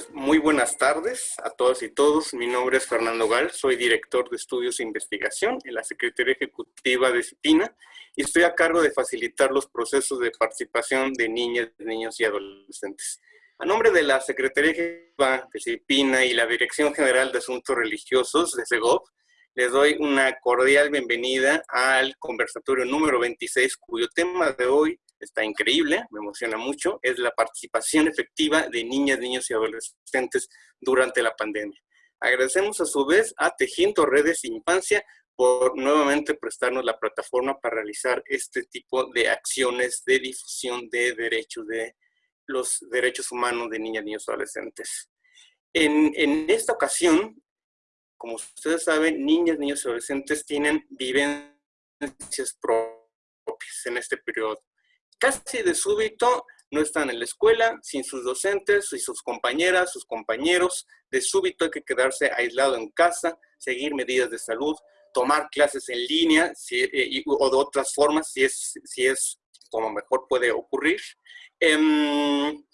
Pues muy buenas tardes a todas y todos. Mi nombre es Fernando Gal, soy director de estudios e investigación en la Secretaría Ejecutiva de CIPINA y estoy a cargo de facilitar los procesos de participación de niñas, niños y adolescentes. A nombre de la Secretaría Ejecutiva de CIPINA y la Dirección General de Asuntos Religiosos de SEGOV, les doy una cordial bienvenida al conversatorio número 26, cuyo tema de hoy está increíble, me emociona mucho, es la participación efectiva de niñas, niños y adolescentes durante la pandemia. Agradecemos a su vez a Tejiendo Redes Infancia por nuevamente prestarnos la plataforma para realizar este tipo de acciones de difusión de derechos, de los derechos humanos de niñas, niños y adolescentes. En, en esta ocasión, como ustedes saben, niñas, niños y adolescentes tienen vivencias propias en este periodo casi de súbito no están en la escuela, sin sus docentes y sus compañeras, sus compañeros. De súbito hay que quedarse aislado en casa, seguir medidas de salud, tomar clases en línea eh, o de otras formas, si es, si es como mejor puede ocurrir. Em,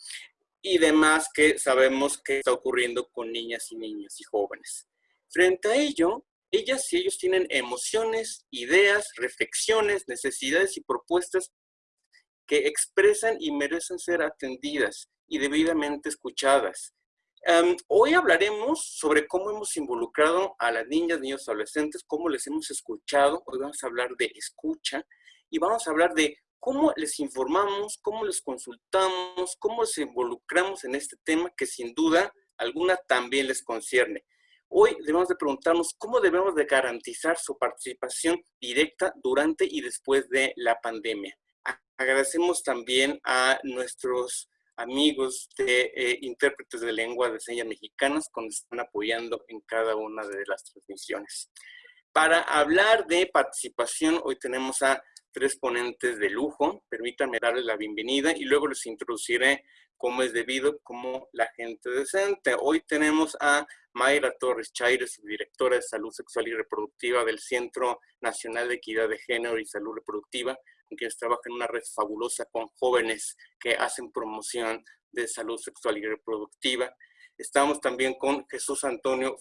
y demás que sabemos que está ocurriendo con niñas y niños y jóvenes. Frente a ello, ellas y ellos tienen emociones, ideas, reflexiones, necesidades y propuestas que expresan y merecen ser atendidas y debidamente escuchadas. Em, hoy hablaremos sobre cómo hemos involucrado a las niñas, niños, adolescentes, cómo les hemos escuchado. Hoy vamos a hablar de escucha y vamos a hablar de cómo les informamos, cómo les consultamos, cómo les involucramos en este tema que sin duda alguna también les concierne. Hoy debemos de preguntarnos cómo debemos de garantizar su participación directa durante y después de la pandemia. Agradecemos también a nuestros amigos de eh, intérpretes de lengua de señas mexicanas que nos están apoyando en cada una de las transmisiones. Para hablar de participación, hoy tenemos a tres ponentes de lujo. Permítanme darles la bienvenida y luego les introduciré cómo es debido, como la gente decente. Hoy tenemos a Mayra Torres Chaires, directora de Salud Sexual y Reproductiva del Centro Nacional de Equidad de Género y Salud Reproductiva, quienes trabajan en una red fabulosa con jóvenes que hacen promoción de salud sexual y reproductiva. Estamos también con Jesús Antonio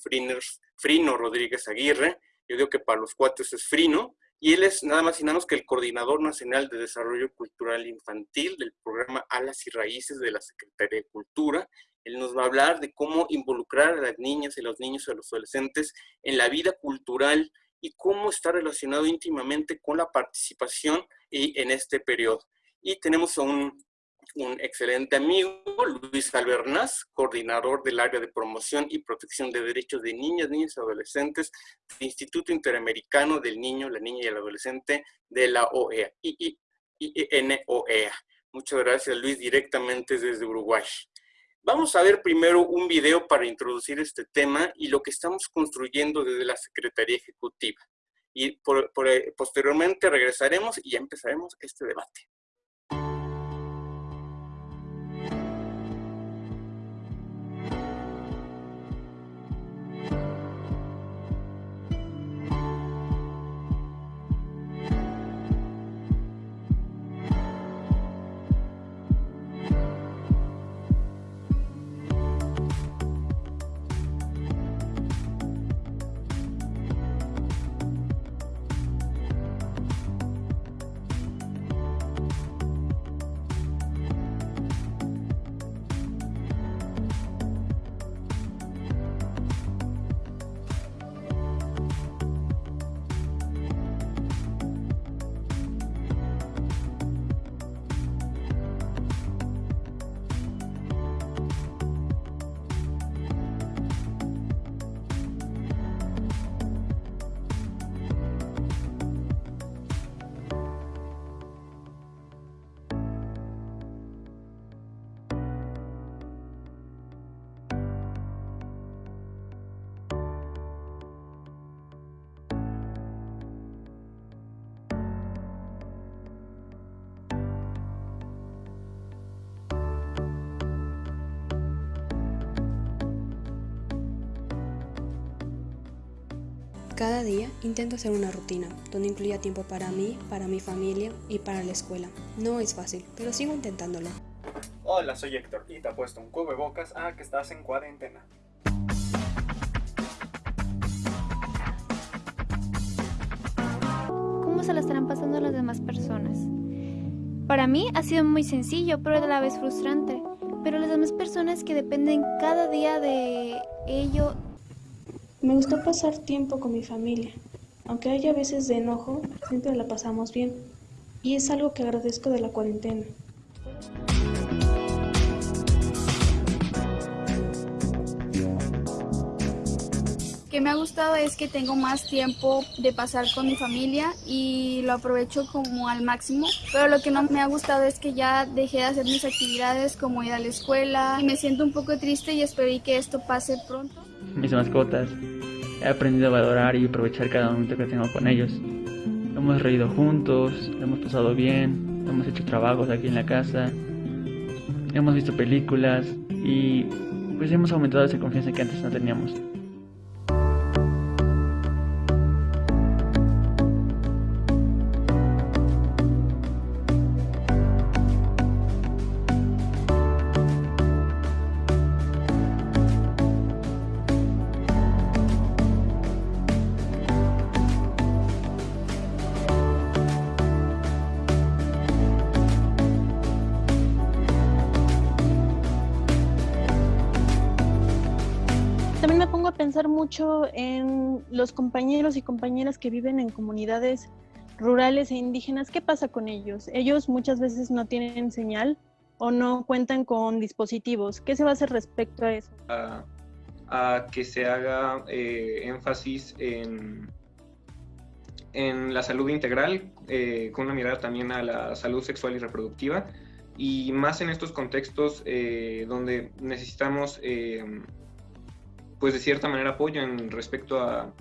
Frino Rodríguez Aguirre, yo digo que para los cuates es Frino, y él es nada más y nada menos que el Coordinador Nacional de Desarrollo Cultural Infantil del programa Alas y Raíces de la Secretaría de Cultura. Él nos va a hablar de cómo involucrar a las niñas y los niños y a los adolescentes en la vida cultural y cómo está relacionado íntimamente con la participación y en este periodo. Y tenemos a un, excelente amigo, Luis Albernaz, coordinador del área de promoción y protección de derechos de niñas, niños y adolescentes del Instituto Interamericano del Niño, la Niña y el Adolescente de la OEA, INOEA. Muchas gracias, Luis, directamente desde Uruguay. Vamos a ver primero un video para introducir este tema y lo que estamos construyendo desde la Secretaría Ejecutiva. Y posteriormente regresaremos y ya empezaremos este debate. Día intento hacer una rutina, donde incluya tiempo para mí, para mi familia y para la escuela. No es fácil, pero sigo intentándolo. Hola, soy Héctor y te apuesto un cubrebocas a que estás en cuarentena. ¿Cómo se la estarán pasando las demás personas? Para mí ha sido muy sencillo, pero a la vez frustrante. Pero las demás personas que dependen cada día de ello... Me gusta pasar tiempo con mi familia. Aunque haya veces de enojo, siempre la pasamos bien. Y es algo que agradezco de la cuarentena. Que me ha gustado es que tengo más tiempo de pasar con mi familia y lo aprovecho como al máximo, pero lo que no me ha gustado es que ya dejé de hacer mis actividades como ir a la escuela y me siento un poco triste y espero que esto pase pronto. Mis mascotas, he aprendido a valorar y aprovechar cada momento que tengo con ellos. Hemos reído juntos, hemos pasado bien, hemos hecho trabajos aquí en la casa, hemos visto películas y pues hemos aumentado esa confianza que antes no teníamos. Los compañeros y compañeras que viven en comunidades rurales e indígenas. ¿Qué pasa con ellos? Ellos muchas veces no tienen señal o no cuentan con dispositivos. ¿Qué se va a hacer respecto a eso? A, que se haga eh, énfasis en, en la salud integral, eh, con una mirada también a la salud sexual y reproductiva, y más en estos contextos eh, donde necesitamos pues de cierta manera apoyo en respecto a,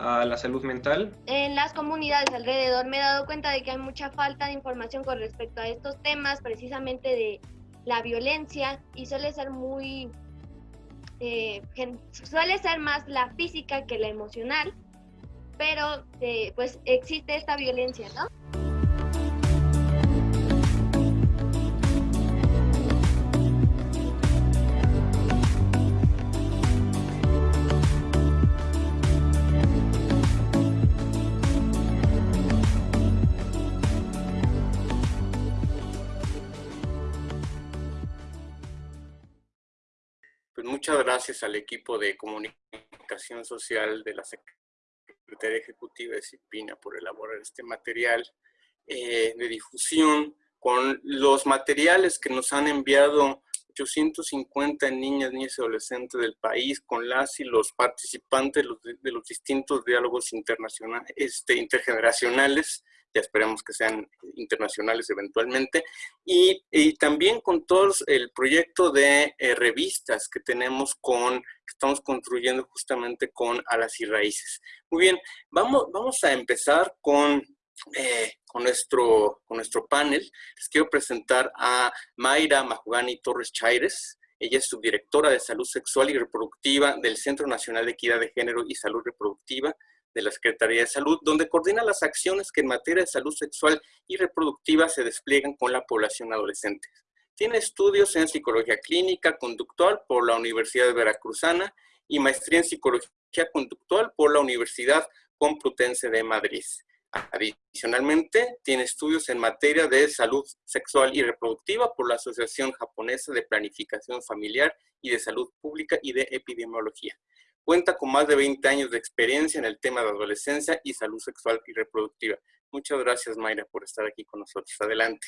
a la salud mental. En las comunidades alrededor me he dado cuenta de que hay mucha falta de información con respecto a estos temas, precisamente de la violencia, y suele ser muy, eh, suele ser más la física que la emocional, pero eh, pues existe esta violencia, ¿no? Muchas gracias al equipo de comunicación social de la Secretaría Ejecutiva de CIPINA por elaborar este material eh, de difusión con los materiales que nos han enviado 850 niñas, niñas y adolescentes del país, con las y los participantes de los, distintos diálogos internacionales, este, intergeneracionales ya esperemos que sean internacionales eventualmente, y, también con todo el proyecto de eh, revistas que tenemos con, que estamos construyendo justamente con Alas y Raíces. Muy bien, vamos, vamos a empezar con, eh, con, nuestro, con nuestro panel. Les quiero presentar a Mayra Mahugani Torres Chaires, ella es subdirectora de Salud Sexual y Reproductiva del Centro Nacional de Equidad de Género y Salud Reproductiva de la Secretaría de Salud, donde coordina las acciones que en materia de salud sexual y reproductiva se despliegan con la población adolescente. Tiene estudios en psicología clínica conductual por la Universidad de Veracruzana y maestría en psicología conductual por la Universidad Complutense de Madrid. Adicionalmente, tiene estudios en materia de salud sexual y reproductiva por la Asociación Japonesa de Planificación Familiar y de Salud Pública y de Epidemiología. Cuenta con más de 20 años de experiencia en el tema de adolescencia y salud sexual y reproductiva. Muchas gracias, Mayra, por estar aquí con nosotros. Adelante.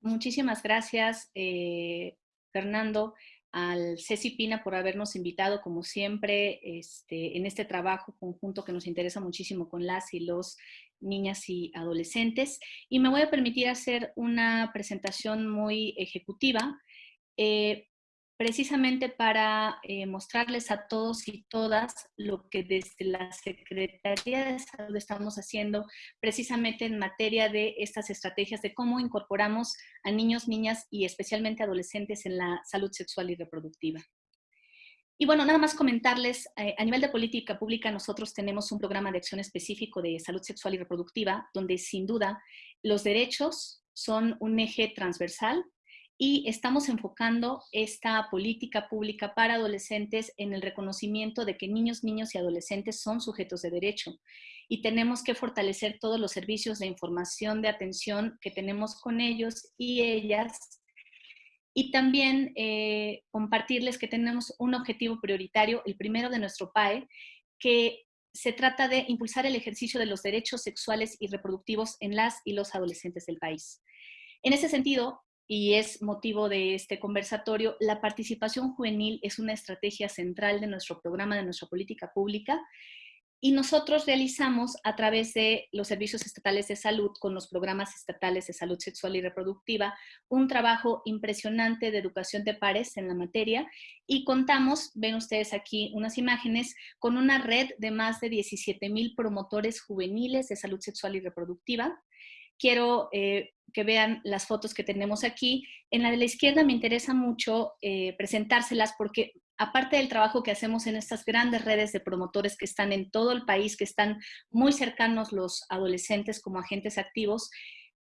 Muchísimas gracias, eh, Fernando, al Ceci Pina por habernos invitado, como siempre, este, en este trabajo conjunto que nos interesa muchísimo con las y los niñas y adolescentes. Y me voy a permitir hacer una presentación muy ejecutiva. Eh, precisamente para eh, mostrarles a todos y todas lo que desde la Secretaría de Salud estamos haciendo precisamente en materia de estas estrategias de cómo incorporamos a niños, niñas y especialmente adolescentes en la salud sexual y reproductiva. Y bueno, nada más comentarles, eh, a nivel de política pública nosotros tenemos un programa de acción específico de salud sexual y reproductiva, donde sin duda los derechos son un eje transversal y estamos enfocando esta política pública para adolescentes en el reconocimiento de que niños, niños y adolescentes son sujetos de derecho y tenemos que fortalecer todos los servicios de información, de atención que tenemos con ellos y ellas y también eh, compartirles que tenemos un objetivo prioritario, el primero de nuestro PAE, que se trata de impulsar el ejercicio de los derechos sexuales y reproductivos en las y los adolescentes del país. En ese sentido, y es motivo de este conversatorio, la participación juvenil es una estrategia central de nuestro programa, de nuestra política pública, y nosotros realizamos a través de los servicios estatales de salud, con los programas estatales de salud sexual y reproductiva, un trabajo impresionante de educación de pares en la materia y contamos, ven ustedes aquí unas imágenes, con una red de más de 17 mil promotores juveniles de salud sexual y reproductiva. Quiero eh, que vean las fotos que tenemos aquí. En la de la izquierda me interesa mucho eh, presentárselas porque aparte del trabajo que hacemos en estas grandes redes de promotores que están en todo el país, que están muy cercanos los adolescentes como agentes activos,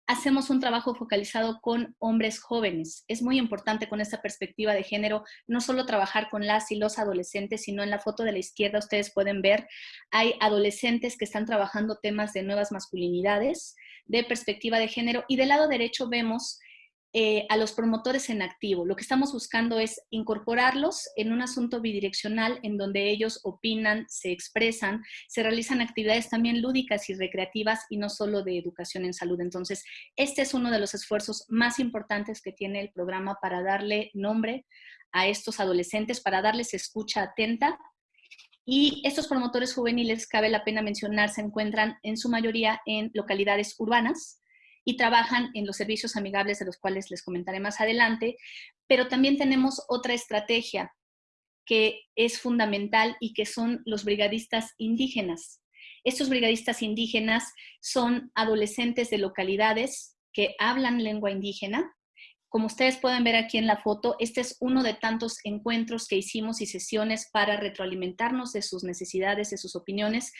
hacemos un trabajo focalizado con hombres jóvenes. Es muy importante con esta perspectiva de género, no solo trabajar con las y los adolescentes, sino en la foto de la izquierda ustedes pueden ver, hay adolescentes que están trabajando temas de nuevas masculinidades, de perspectiva de género, y del lado derecho vemos eh, a los promotores en activo. Lo que estamos buscando es incorporarlos en un asunto bidireccional en donde ellos opinan, se expresan, se realizan actividades también lúdicas y recreativas y no solo de educación en salud. Entonces, este es uno de los esfuerzos más importantes que tiene el programa para darle nombre a estos adolescentes, para darles escucha atenta y estos promotores juveniles, cabe la pena mencionar, se encuentran en su mayoría en localidades urbanas, y trabajan en los servicios amigables de los cuales les comentaré más adelante, pero también tenemos otra estrategia que es fundamental y que son los brigadistas indígenas. Estos brigadistas indígenas son adolescentes de localidades que hablan lengua indígena. Como ustedes pueden ver aquí en la foto, este es uno de tantos encuentros que hicimos y sesiones para retroalimentarnos de sus necesidades, de sus opiniones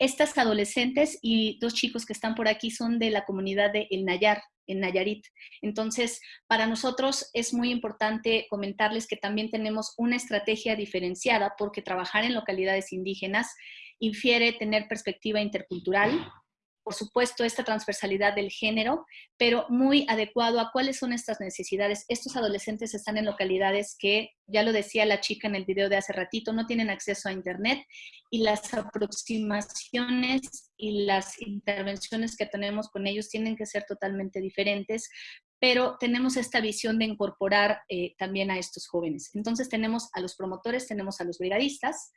estas adolescentes y dos chicos que están por aquí son de la comunidad de El Nayar, en Nayarit. Entonces, para nosotros es muy importante comentarles que también tenemos una estrategia diferenciada porque trabajar en localidades indígenas infiere tener perspectiva intercultural, por supuesto, esta transversalidad del género, pero muy adecuado a cuáles son estas necesidades. Estos adolescentes están en localidades que, ya lo decía la chica en el video de hace ratito, no tienen acceso a Internet y las aproximaciones y las intervenciones que tenemos con ellos tienen que ser totalmente diferentes, pero tenemos esta visión de incorporar eh, también a estos jóvenes. Entonces tenemos a los promotores, tenemos a los brigadistas.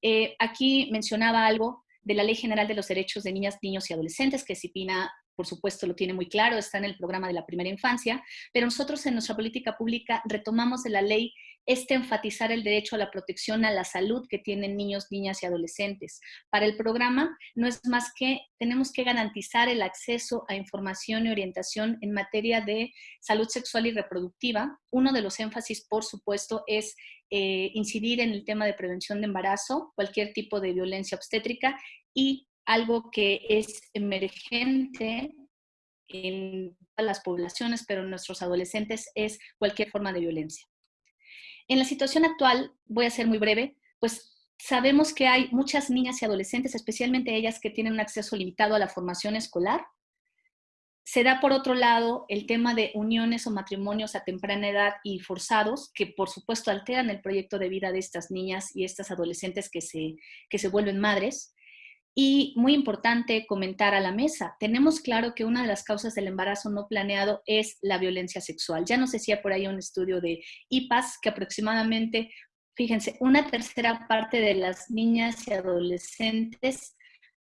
Eh, aquí mencionaba algo de la Ley General de los Derechos de Niñas, Niños y Adolescentes, que CIPINA, por supuesto, lo tiene muy claro, está en el programa de la primera infancia, pero nosotros en nuestra política pública retomamos de la ley este enfatizar el derecho a la protección a la salud que tienen niños, niñas y adolescentes. Para el programa no es más que tenemos que garantizar el acceso a información y orientación en materia de salud sexual y reproductiva. Uno de los énfasis, por supuesto, es eh, incidir en el tema de prevención de embarazo, cualquier tipo de violencia obstétrica y algo que es emergente en las poblaciones, pero en nuestros adolescentes es cualquier forma de violencia. En la situación actual, voy a ser muy breve, pues sabemos que hay muchas niñas y adolescentes, especialmente ellas que tienen un acceso limitado a la formación escolar, se da por otro lado el tema de uniones o matrimonios a temprana edad y forzados, que por supuesto alteran el proyecto de vida de estas niñas y estas adolescentes que se, que se vuelven madres. Y muy importante comentar a la mesa, tenemos claro que una de las causas del embarazo no planeado es la violencia sexual. Ya nos decía por ahí un estudio de IPAS que aproximadamente, fíjense, una tercera parte de las niñas y adolescentes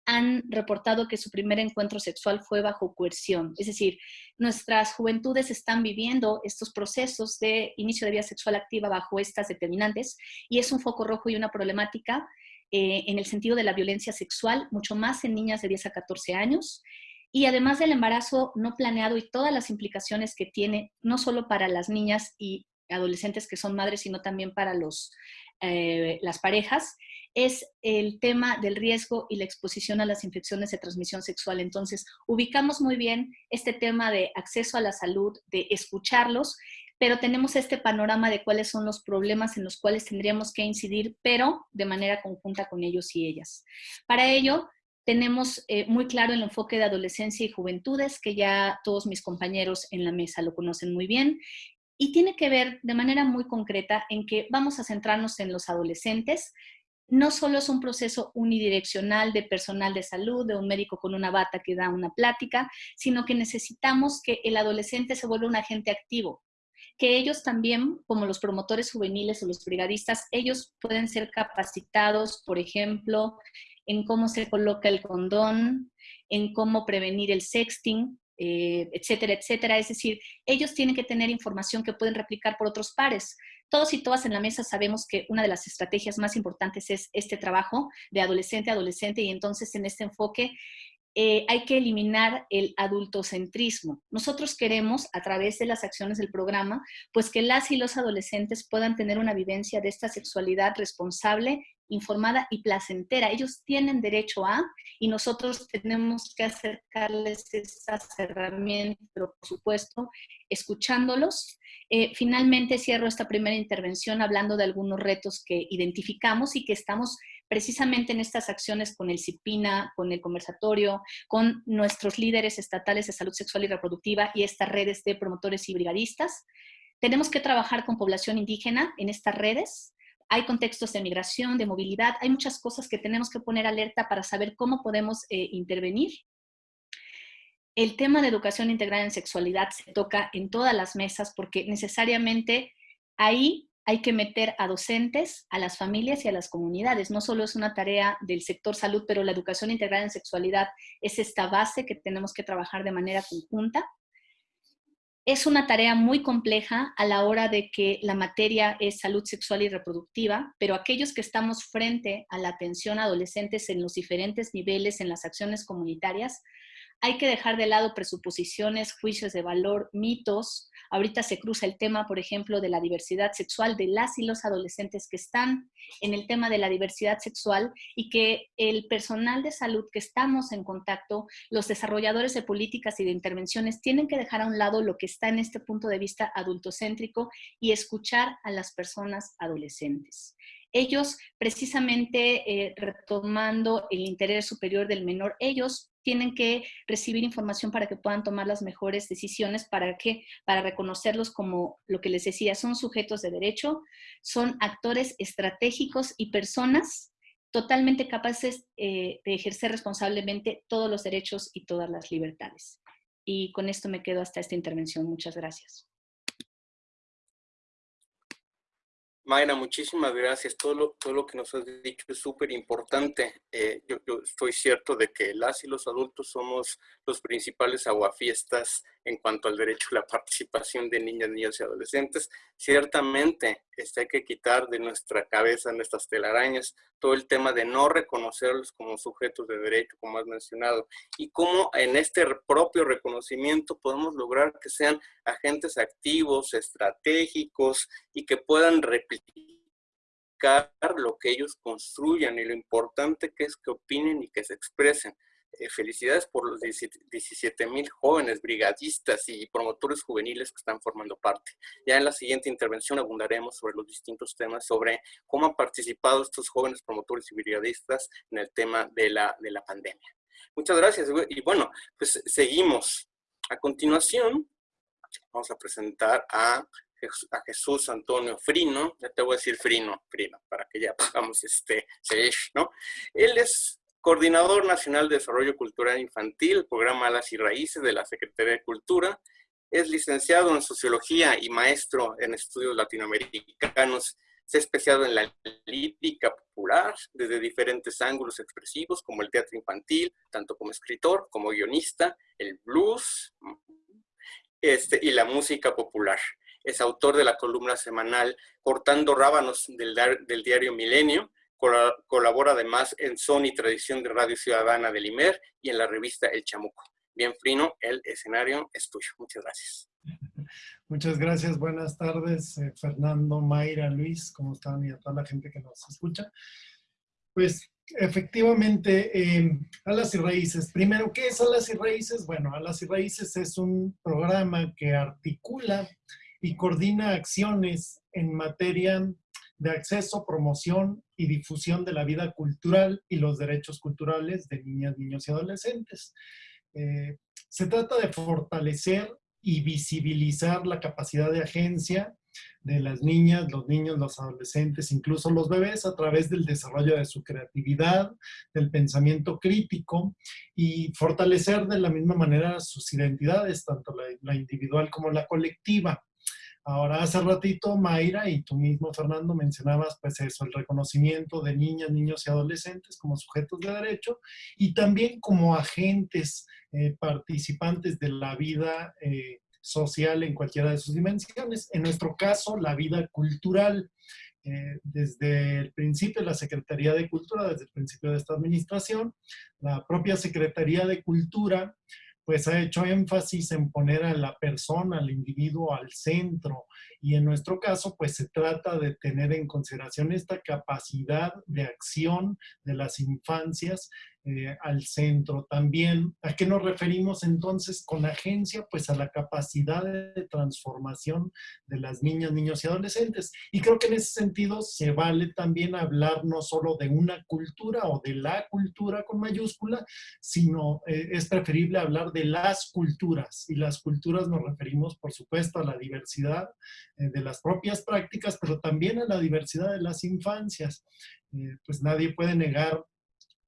han reportado que su primer encuentro sexual fue bajo coerción. Es decir, nuestras juventudes están viviendo estos procesos de inicio de vida sexual activa bajo estas determinantes y es un foco rojo y una problemática eh, en el sentido de la violencia sexual, mucho más en niñas de 10 a 14 años. Y además del embarazo no planeado y todas las implicaciones que tiene, no solo para las niñas y adolescentes que son madres, sino también para los, eh, las parejas, es el tema del riesgo y la exposición a las infecciones de transmisión sexual. Entonces, ubicamos muy bien este tema de acceso a la salud, de escucharlos, pero tenemos este panorama de cuáles son los problemas en los cuales tendríamos que incidir, pero de manera conjunta con ellos y ellas. Para ello, tenemos eh, muy claro el enfoque de adolescencia y juventudes, que ya todos mis compañeros en la mesa lo conocen muy bien, y tiene que ver de manera muy concreta en que vamos a centrarnos en los adolescentes. No solo es un proceso unidireccional de personal de salud, de un médico con una bata que da una plática, sino que necesitamos que el adolescente se vuelva un agente activo, que ellos también, como los promotores juveniles o los brigadistas, ellos pueden ser capacitados, por ejemplo, en cómo se coloca el condón, en cómo prevenir el sexting, eh, etcétera, etcétera. Es decir, ellos tienen que tener información que pueden replicar por otros pares. Todos y todas en la mesa sabemos que una de las estrategias más importantes es este trabajo de adolescente a adolescente y entonces en este enfoque eh, hay que eliminar el adultocentrismo. Nosotros queremos, a través de las acciones del programa, pues que las y los adolescentes puedan tener una vivencia de esta sexualidad responsable informada y placentera. Ellos tienen derecho a y nosotros tenemos que acercarles esas herramientas, por supuesto, escuchándolos. Eh, finalmente cierro esta primera intervención hablando de algunos retos que identificamos y que estamos precisamente en estas acciones con el CIPINA, con el conversatorio, con nuestros líderes estatales de salud sexual y reproductiva y estas redes de promotores y brigadistas. Tenemos que trabajar con población indígena en estas redes, hay contextos de migración, de movilidad, hay muchas cosas que tenemos que poner alerta para saber cómo podemos eh, intervenir. El tema de educación integral en sexualidad se toca en todas las mesas porque necesariamente ahí hay que meter a docentes, a las familias y a las comunidades. No solo es una tarea del sector salud, pero la educación integral en sexualidad es esta base que tenemos que trabajar de manera conjunta. Es una tarea muy compleja a la hora de que la materia es salud sexual y reproductiva, pero aquellos que estamos frente a la atención a adolescentes en los diferentes niveles en las acciones comunitarias, hay que dejar de lado presuposiciones, juicios de valor, mitos. Ahorita se cruza el tema, por ejemplo, de la diversidad sexual de las y los adolescentes que están en el tema de la diversidad sexual y que el personal de salud que estamos en contacto, los desarrolladores de políticas y de intervenciones, tienen que dejar a un lado lo que está en este punto de vista adultocéntrico y escuchar a las personas adolescentes ellos precisamente eh, retomando el interés superior del menor, ellos tienen que recibir información para que puedan tomar las mejores decisiones, para que para reconocerlos como lo que les decía, son sujetos de derecho, son actores estratégicos y personas totalmente capaces eh, de ejercer responsablemente todos los derechos y todas las libertades. Y con esto me quedo hasta esta intervención. Muchas gracias. Mayra, muchísimas gracias. Todo lo, todo lo que nos has dicho es súper importante. Eh, yo, yo, estoy cierto de que las y los adultos somos los principales aguafiestas en cuanto al derecho a la participación de niñas, niños y adolescentes. Ciertamente este, hay que quitar de nuestra cabeza, nuestras telarañas, todo el tema de no reconocerlos como sujetos de derecho, como has mencionado, y cómo en este propio reconocimiento podemos lograr que sean agentes activos, estratégicos y que puedan replicar lo que ellos construyan y lo importante que es que opinen y que se expresen. Eh, felicidades por los 17 mil jóvenes brigadistas y promotores juveniles que están formando parte. Ya en la siguiente intervención abundaremos sobre los distintos temas, sobre cómo han participado estos jóvenes promotores y brigadistas en el tema de la, de la pandemia. Muchas gracias. Y bueno, pues seguimos. A continuación, vamos a presentar a a Jesús Antonio Frino, ya te voy a decir Frino, Frino, para que ya pongamos este, ¿no? Él es Coordinador Nacional de Desarrollo Cultural Infantil, programa Alas y Raíces de la Secretaría de Cultura. Es licenciado en Sociología y maestro en Estudios Latinoamericanos. Se ha especializado en la lírica popular desde diferentes ángulos expresivos, como el teatro infantil, tanto como escritor, como guionista, el blues este, y la música popular. Es autor de la columna semanal Cortando Rábanos del, del diario Milenio, Colabora además en Son y Tradición de Radio Ciudadana del IMER y en la revista El Chamuco. Bien, Frino, el escenario es tuyo. Muchas gracias. Muchas gracias. Buenas tardes, eh, Fernando, Mayra, Luis, ¿cómo están? Y a toda la gente que nos escucha. Pues efectivamente, eh, Alas y Raíces. Primero, ¿qué es Alas y Raíces? Bueno, Alas y Raíces es un programa que articula y coordina acciones en materia de acceso, promoción y difusión de la vida cultural y los derechos culturales de niñas, niños y adolescentes. Eh, se trata de fortalecer y visibilizar la capacidad de agencia de las niñas, los niños, los adolescentes, incluso los bebés, a través del desarrollo de su creatividad, del pensamiento crítico y fortalecer de la misma manera sus identidades, tanto la individual como la colectiva. Ahora, hace ratito, Mayra y tú mismo, Fernando, mencionabas pues eso, el reconocimiento de niñas, niños y adolescentes como sujetos de derecho y también como agentes eh, participantes de la vida eh, social en cualquiera de sus dimensiones. En nuestro caso, la vida cultural. Eh, desde el principio la Secretaría de Cultura, desde el principio de esta administración, la propia Secretaría de Cultura pues ha hecho énfasis en poner a la persona, al individuo al centro. Y en nuestro caso, pues se trata de tener en consideración esta capacidad de acción de las infancias eh, al centro. También, ¿a qué nos referimos entonces con agencia? Pues a la capacidad de transformación de las niñas, niños y adolescentes. Y creo que en ese sentido se vale también hablar no solo de una cultura o de la cultura con mayúscula, sino eh, es preferible hablar de las culturas. Y las culturas nos referimos, por supuesto, a la diversidad eh, de las propias prácticas, pero también a la diversidad de las infancias. pues nadie puede negar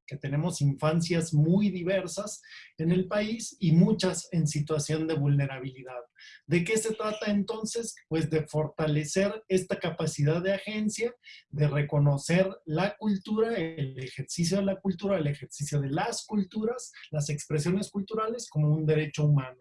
que tenemos infancias muy diversas en el país y muchas en situación de vulnerabilidad. ¿De qué se trata entonces? Pues de fortalecer esta capacidad de agencia, de reconocer la cultura, el ejercicio de la cultura, el ejercicio de las culturas, las expresiones culturales como un derecho humano.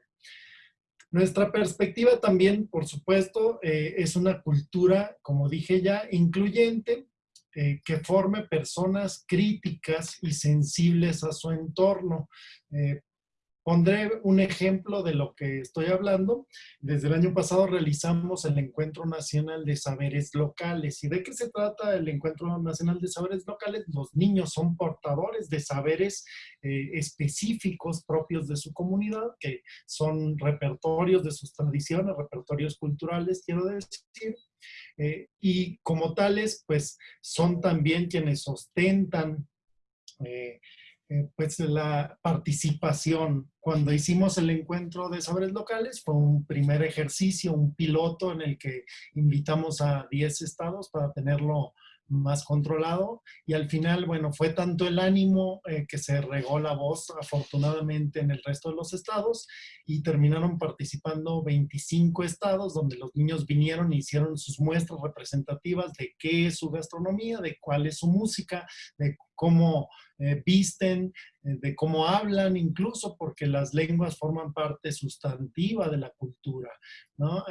Nuestra perspectiva también, por supuesto, eh, es una cultura, como dije ya, incluyente, eh, que forme personas críticas y sensibles a su entorno. Eh, pondré un ejemplo de lo que estoy hablando. Desde el año pasado realizamos el Encuentro Nacional de Saberes Locales. ¿Y de qué se trata el Encuentro Nacional de Saberes Locales? Los niños son portadores de saberes eh, específicos propios de su comunidad, que son repertorios de sus tradiciones, repertorios culturales, quiero decir, eh, y como tales, pues son también quienes ostentan eh, eh, pues la participación. Cuando hicimos el encuentro de saberes locales fue un primer ejercicio, un piloto en el que invitamos a 10 estados para tenerlo más controlado y al final, bueno, fue tanto el ánimo eh, que se regó la voz afortunadamente en el resto de los estados y terminaron participando 25 estados donde los niños vinieron e hicieron sus muestras representativas de qué es su gastronomía, de cuál es su música, de cómo eh, visten, eh, de cómo hablan incluso, porque las lenguas forman parte sustantiva de la cultura, ¿no?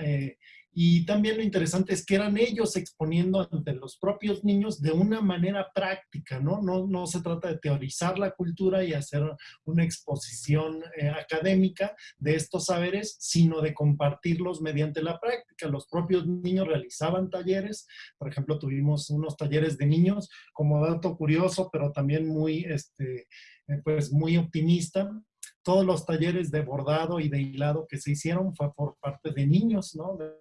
Y también lo interesante es que eran ellos exponiendo ante los propios niños de una manera práctica, ¿no? No, no se trata de teorizar la cultura y hacer una exposición eh, académica de estos saberes, sino de compartirlos mediante la práctica. Los propios niños realizaban talleres, por ejemplo, tuvimos unos talleres de niños, como dato curioso, pero también muy, este, eh, pues muy optimista, todos los talleres de bordado y de hilado que se hicieron fue por parte de niños, ¿no? De,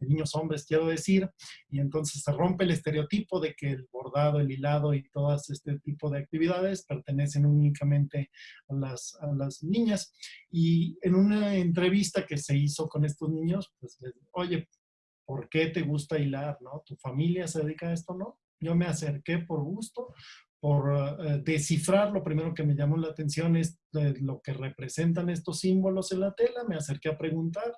niños hombres, quiero decir, y entonces se rompe el estereotipo de que el bordado, el hilado y todas este tipo de actividades pertenecen únicamente a las, a las niñas. Y en una entrevista que se hizo con estos niños, pues les, oye, ¿por qué te gusta hilar, no? ¿Tu familia se dedica a esto, no? Yo me acerqué por gusto, por eh, descifrar, lo primero que me llamó la atención es eh, lo que representan estos símbolos en la tela, me acerqué a preguntar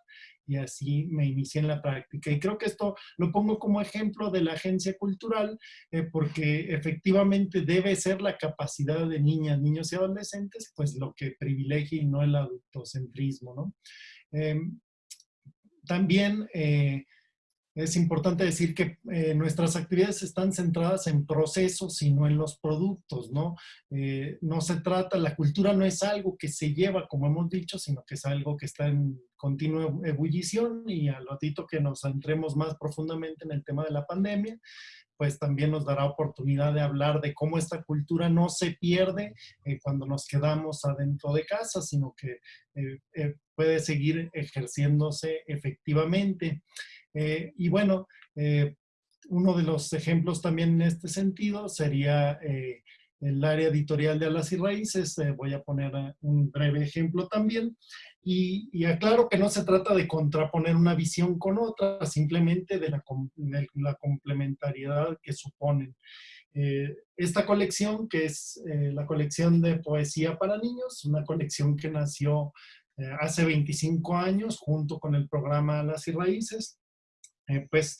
y así me inicié en la práctica. Y creo que esto lo pongo como ejemplo de la agencia cultural eh, porque efectivamente debe ser la capacidad de niñas, niños y adolescentes, pues lo que privilegia y no el adultocentrismo, ¿no? Em, también es importante decir que eh, nuestras actividades están centradas en procesos y no en los productos, ¿no? Eh, no se trata, la cultura no es algo que se lleva, como hemos dicho, sino que es algo que está en continua ebullición y al ratito que nos entremos más profundamente en el tema de la pandemia, pues también nos dará oportunidad de hablar de cómo esta cultura no se pierde eh, cuando nos quedamos adentro de casa, sino que puede seguir ejerciéndose efectivamente. Eh, y bueno, eh, uno de los ejemplos también en este sentido sería el área editorial de Alas y Raíces. voy a poner un breve ejemplo también. Y, aclaro que no se trata de contraponer una visión con otra, simplemente de la, la complementariedad que suponen. Eh, esta colección, que es eh, la colección de poesía para niños, una colección que nació eh, hace 25 años junto con el programa Las y Raíces, pues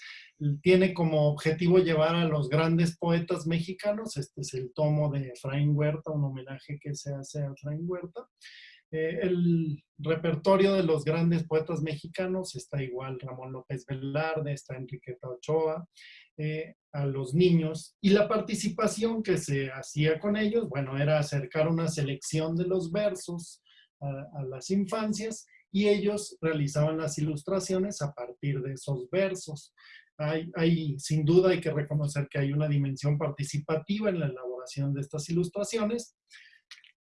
tiene como objetivo llevar a los grandes poetas mexicanos, este es el tomo de Efraín Huerta, un homenaje que se hace a Efraín Huerta, el repertorio de los grandes poetas mexicanos está igual Ramón López Velarde, está Enriqueta Ochoa, eh, a los niños y la participación que se hacía con ellos, bueno, era acercar una selección de los versos a, las infancias y ellos realizaban las ilustraciones a partir de esos versos. Hay, sin duda hay que reconocer que hay una dimensión participativa en la elaboración de estas ilustraciones,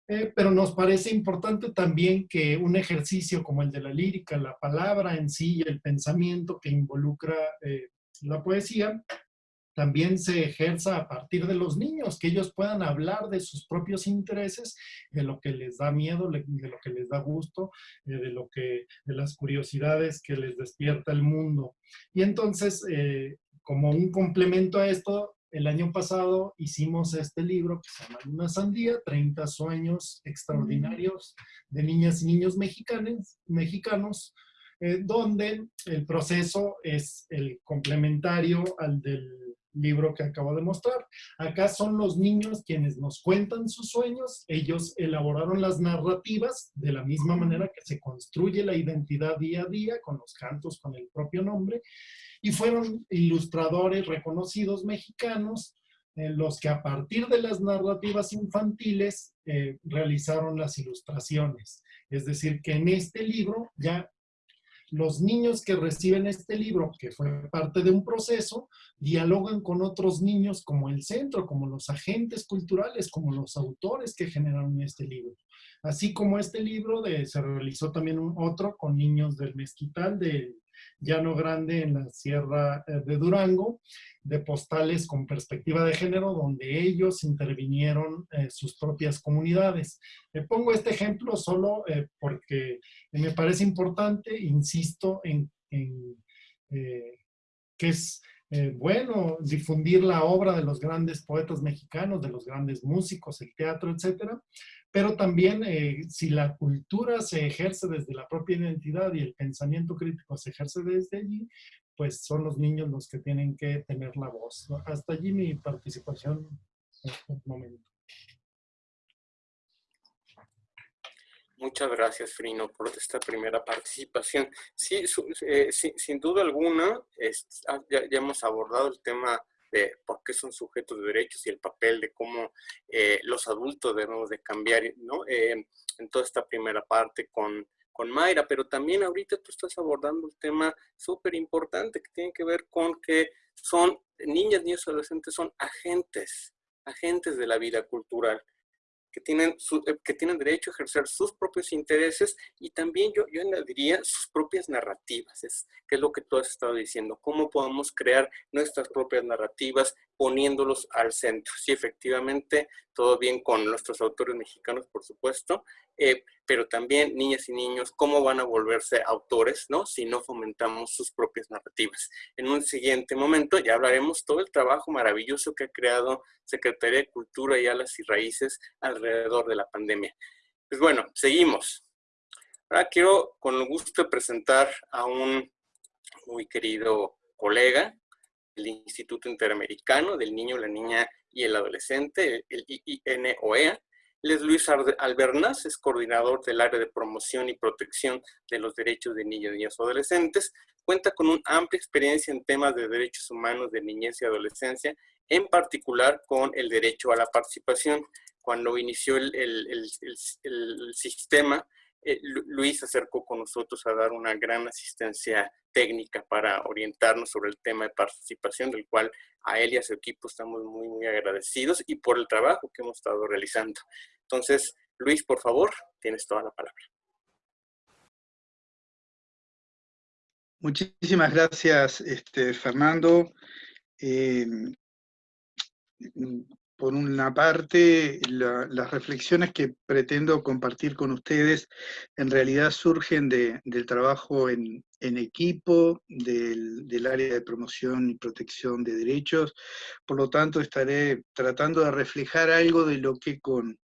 eh, pero nos parece importante también que un ejercicio como el de la lírica, la palabra en sí y el pensamiento que involucra eh, la poesía, también se ejerza a partir de los niños, que ellos puedan hablar de sus propios intereses, de lo que les da miedo, de lo que les da gusto, eh, de, lo que, de las curiosidades que les despierta el mundo. Y entonces, eh, como un complemento a esto, el año pasado hicimos este libro que se llama Una Sandía, 30 sueños extraordinarios de niñas y niños mexicanos, mexicanos eh, donde el proceso es el complementario al del libro que acabo de mostrar. Acá son los niños quienes nos cuentan sus sueños, ellos elaboraron las narrativas de la misma manera que se construye la identidad día a día, con los cantos, con el propio nombre, y fueron ilustradores reconocidos mexicanos, eh, los que a partir de las narrativas infantiles eh, realizaron las ilustraciones. Es decir, que en este libro ya los niños que reciben este libro, que fue parte de un proceso, dialogan con otros niños como el centro, como los agentes culturales, como los autores que generaron este libro. Así como este libro de, se realizó también otro con niños del Mezquital, de Llano Grande en la Sierra eh, de Durango, de postales con perspectiva de género, donde ellos intervinieron eh, sus propias comunidades. Le pongo este ejemplo solo eh, porque me parece importante, insisto, en, que es bueno difundir la obra de los grandes poetas mexicanos, de los grandes músicos, el teatro, etcétera, pero también eh, si la cultura se ejerce desde la propia identidad y el pensamiento crítico se ejerce desde allí, pues son los niños los que tienen que tener la voz. Hasta allí mi participación en este momento. Muchas gracias, Frino, por esta primera participación. Sí, eh, sin duda alguna, ah, ya, hemos abordado el tema de por qué son sujetos de derechos y el papel de cómo eh, los adultos debemos de cambiar, ¿no? Eh, en toda esta primera parte con, con Mayra, pero también ahorita tú estás abordando un tema súper importante que tiene que ver con que son niñas, niños adolescentes son agentes, agentes de la vida cultural que tienen, eh, que tienen derecho a ejercer sus propios intereses y también yo, yo añadiría sus propias narrativas, es, que es lo que tú has estado diciendo, cómo podemos crear nuestras propias narrativas poniéndolos al centro. Sí, efectivamente, todo bien con nuestros autores mexicanos, por supuesto, eh, pero también niñas y niños, cómo van a volverse autores, ¿no? Si no fomentamos sus propias narrativas. En un siguiente momento ya hablaremos todo el trabajo maravilloso que ha creado Secretaría de Cultura y Alas y Raíces alrededor de la pandemia. Pues bueno, seguimos. Ahora quiero con gusto presentar a un muy querido colega, el Instituto Interamericano del Niño, la Niña y el Adolescente, el IINOEA. Él es Luis Albernaz, es coordinador del área de promoción y protección de los derechos de niños, niñas y adolescentes. Cuenta con una amplia experiencia en temas de derechos humanos de niñez y adolescencia, en particular con el derecho a la participación. Cuando inició el, el, el sistema, eh, Luis acercó con nosotros a dar una gran asistencia técnica para orientarnos sobre el tema de participación, del cual a él y a su equipo estamos muy, muy agradecidos y por el trabajo que hemos estado realizando. Entonces, Luis, por favor, tienes toda la palabra. Muchísimas gracias, este, Fernando. Eh, por una parte, las reflexiones que pretendo compartir con ustedes en realidad surgen del trabajo en, equipo, del, del, área de promoción y protección de derechos, por lo tanto estaré tratando de reflejar algo de lo que con,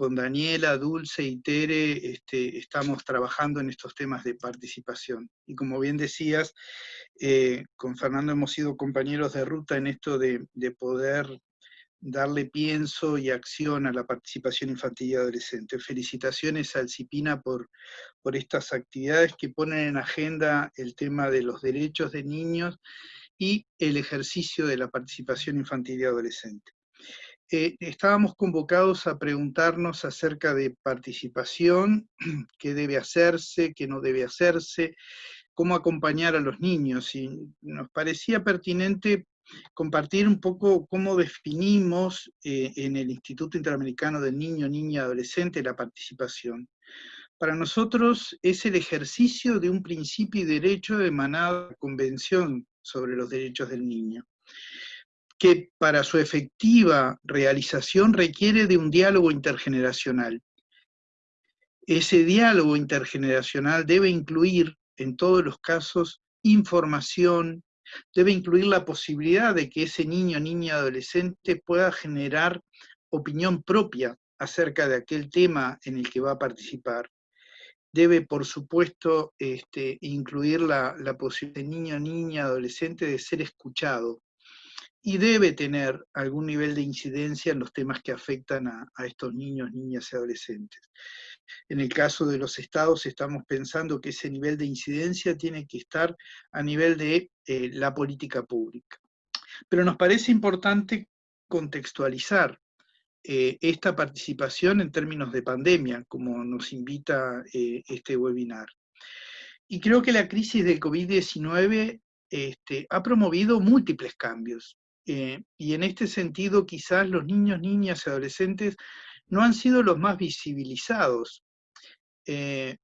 con Daniela, Dulce y Tere este, estamos trabajando en estos temas de participación. Y como bien decías, eh, con Fernando hemos sido compañeros de ruta en esto de, poder darle pienso y acción a la participación infantil y adolescente. Felicitaciones al CIPINA por, por estas actividades que ponen en agenda el tema de los derechos de niños y el ejercicio de la participación infantil y adolescente. Eh, estábamos convocados a preguntarnos acerca de participación, qué debe hacerse, qué no debe hacerse, cómo acompañar a los niños, y nos parecía pertinente compartir un poco cómo definimos eh, en el Instituto Interamericano del Niño, Niña y Adolescente la participación. Para nosotros es el ejercicio de un principio y derecho emanado de la Convención sobre los Derechos del Niño que para su efectiva realización requiere de un diálogo intergeneracional. Ese diálogo intergeneracional debe incluir, en todos los casos, información, debe incluir la posibilidad de que ese niño, niña, adolescente pueda generar opinión propia acerca de aquel tema en el que va a participar. Debe, por supuesto, este, incluir la, la posibilidad de niño, niña, adolescente de ser escuchado, y debe tener algún nivel de incidencia en los temas que afectan a, estos niños, niñas y adolescentes. En el caso de los estados estamos pensando que ese nivel de incidencia tiene que estar a nivel de eh, la política pública. Pero nos parece importante contextualizar eh, esta participación en términos de pandemia, como nos invita eh, este webinar. Y creo que la crisis del COVID-19 este, ha promovido múltiples cambios. Eh, y en este sentido quizás los niños, niñas y adolescentes no han sido los más visibilizados, eh,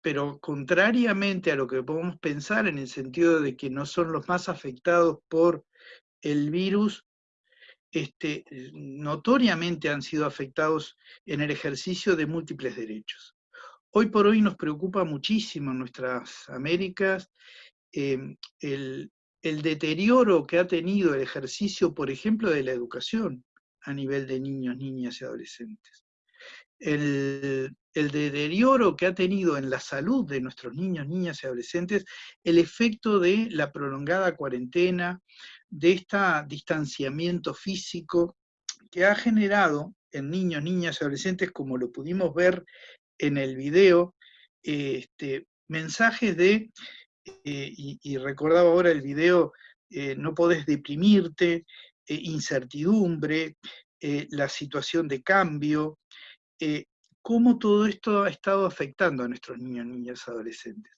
pero contrariamente a lo que podemos pensar en el sentido de que no son los más afectados por el virus, este, notoriamente han sido afectados en el ejercicio de múltiples derechos. Hoy por hoy nos preocupa muchísimo en nuestras Américas eh, el, el deterioro que ha tenido el ejercicio, por ejemplo, de la educación a nivel de niños, niñas y adolescentes. El, deterioro que ha tenido en la salud de nuestros niños, niñas y adolescentes, el efecto de la prolongada cuarentena, de este distanciamiento físico que ha generado en niños, niñas y adolescentes, como lo pudimos ver en el video, este, mensajes de eh, y, recordaba ahora el video, eh, no podés deprimirte, eh, incertidumbre, la situación de cambio, cómo todo esto ha estado afectando a nuestros niños, niñas, adolescentes.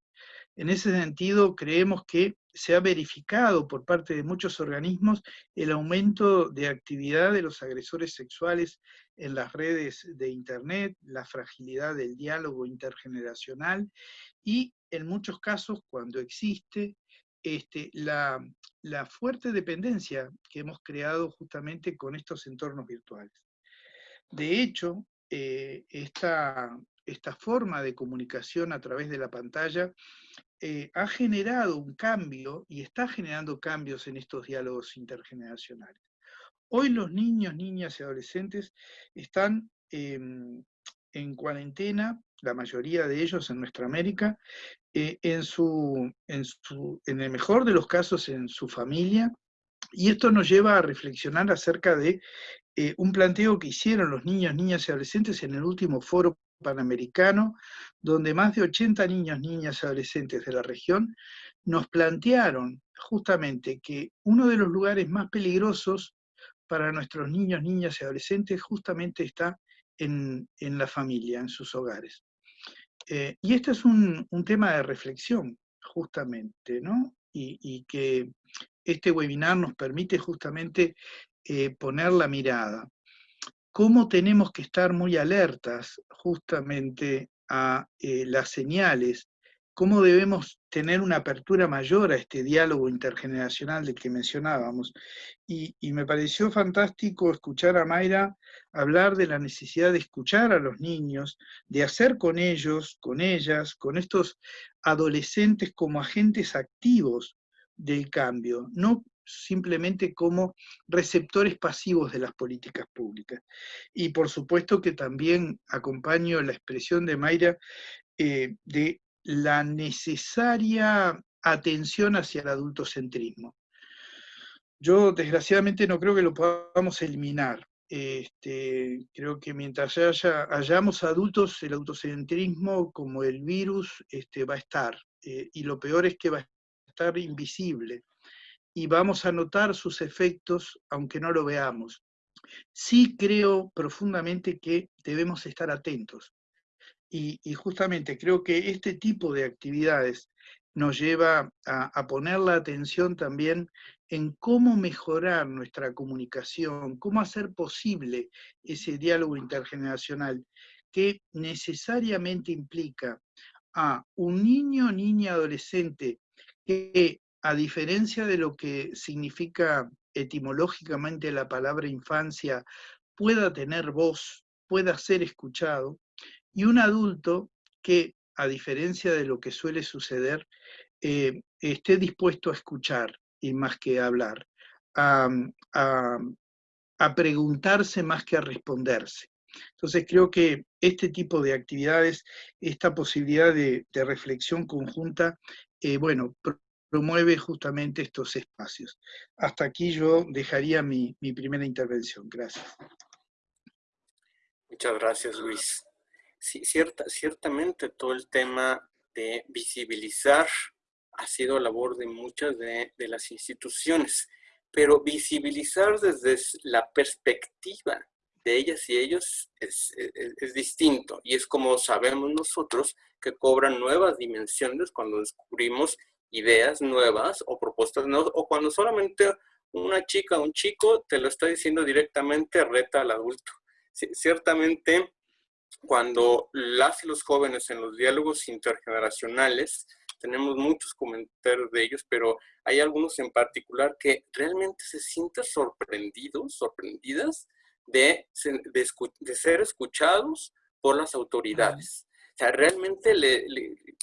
En ese sentido, creemos que se ha verificado por parte de muchos organismos el aumento de actividad de los agresores sexuales en las redes de Internet, la fragilidad del diálogo intergeneracional y en muchos casos cuando existe este, la, fuerte dependencia que hemos creado justamente con estos entornos virtuales. De hecho, eh, esta, forma de comunicación a través de la pantalla eh, ha generado un cambio y está generando cambios en estos diálogos intergeneracionales. Hoy los niños, niñas y adolescentes están em, en cuarentena, la mayoría de ellos en nuestra América, eh, en, su, en, su, en el mejor de los casos en su familia, y esto nos lleva a reflexionar acerca de eh, un planteo que hicieron los niños, niñas y adolescentes en el último foro panamericano, donde más de 80 niños, niñas y adolescentes de la región nos plantearon justamente que uno de los lugares más peligrosos para nuestros niños, niñas y adolescentes justamente está en, la familia, en sus hogares. Eh, y este es un, tema de reflexión, justamente, ¿no? Y, que este webinar nos permite justamente eh, poner la mirada. ¿Cómo tenemos que estar muy alertas justamente a eh, las señales cómo debemos tener una apertura mayor a este diálogo intergeneracional del que mencionábamos. Y, me pareció fantástico escuchar a Mayra hablar de la necesidad de escuchar a los niños, de hacer con ellos, con ellas, con estos adolescentes como agentes activos del cambio, no simplemente como receptores pasivos de las políticas públicas. Y por supuesto que también acompaño la expresión de Mayra eh, de la necesaria atención hacia el adultocentrismo. Yo desgraciadamente no creo que lo podamos eliminar. Este, creo que mientras haya, hayamos adultos, el adultocentrismo como el virus este, va a estar. Eh, y lo peor es que va a estar invisible. Y vamos a notar sus efectos aunque no lo veamos. Sí creo profundamente que debemos estar atentos y, justamente creo que este tipo de actividades nos lleva a, poner la atención también en cómo mejorar nuestra comunicación, cómo hacer posible ese diálogo intergeneracional que necesariamente implica a un niño, niña, adolescente que a diferencia de lo que significa etimológicamente la palabra infancia, pueda tener voz, pueda ser escuchado, y un adulto que, a diferencia de lo que suele suceder, eh, esté dispuesto a escuchar y más que a hablar, a, preguntarse más que a responderse. Entonces creo que este tipo de actividades, esta posibilidad de, reflexión conjunta, eh, bueno, promueve justamente estos espacios. Hasta aquí yo dejaría mi, mi primera intervención. Gracias. Muchas gracias, Luis. Sí, cierta, ciertamente todo el tema de visibilizar ha sido labor de muchas de, las instituciones, pero visibilizar desde la perspectiva de ellas y ellos es, distinto y es como sabemos nosotros que cobran nuevas dimensiones cuando descubrimos ideas nuevas o propuestas nuevas o cuando solamente una chica o un chico te lo está diciendo directamente reta al adulto. ciertamente cuando las y los jóvenes en los diálogos intergeneracionales, tenemos muchos comentarios de ellos, pero hay algunos en particular que realmente se sienten sorprendidos, sorprendidas de, de, ser escuchados por las autoridades. O sea, realmente le,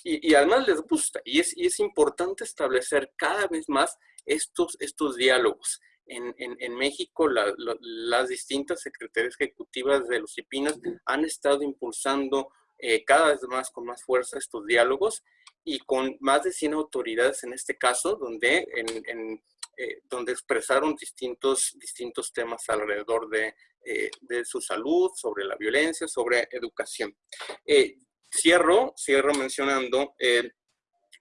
y, además les gusta. Y es, y es importante establecer cada vez más estos, estos diálogos en, México las distintas secretarías ejecutivas de los IPINAS han estado impulsando eh, cada vez más con más fuerza estos diálogos y con más de 100 autoridades en este caso, donde, en, eh, donde expresaron distintos, distintos temas alrededor de, eh, de, su salud, sobre la violencia, sobre educación. cierro, cierro mencionando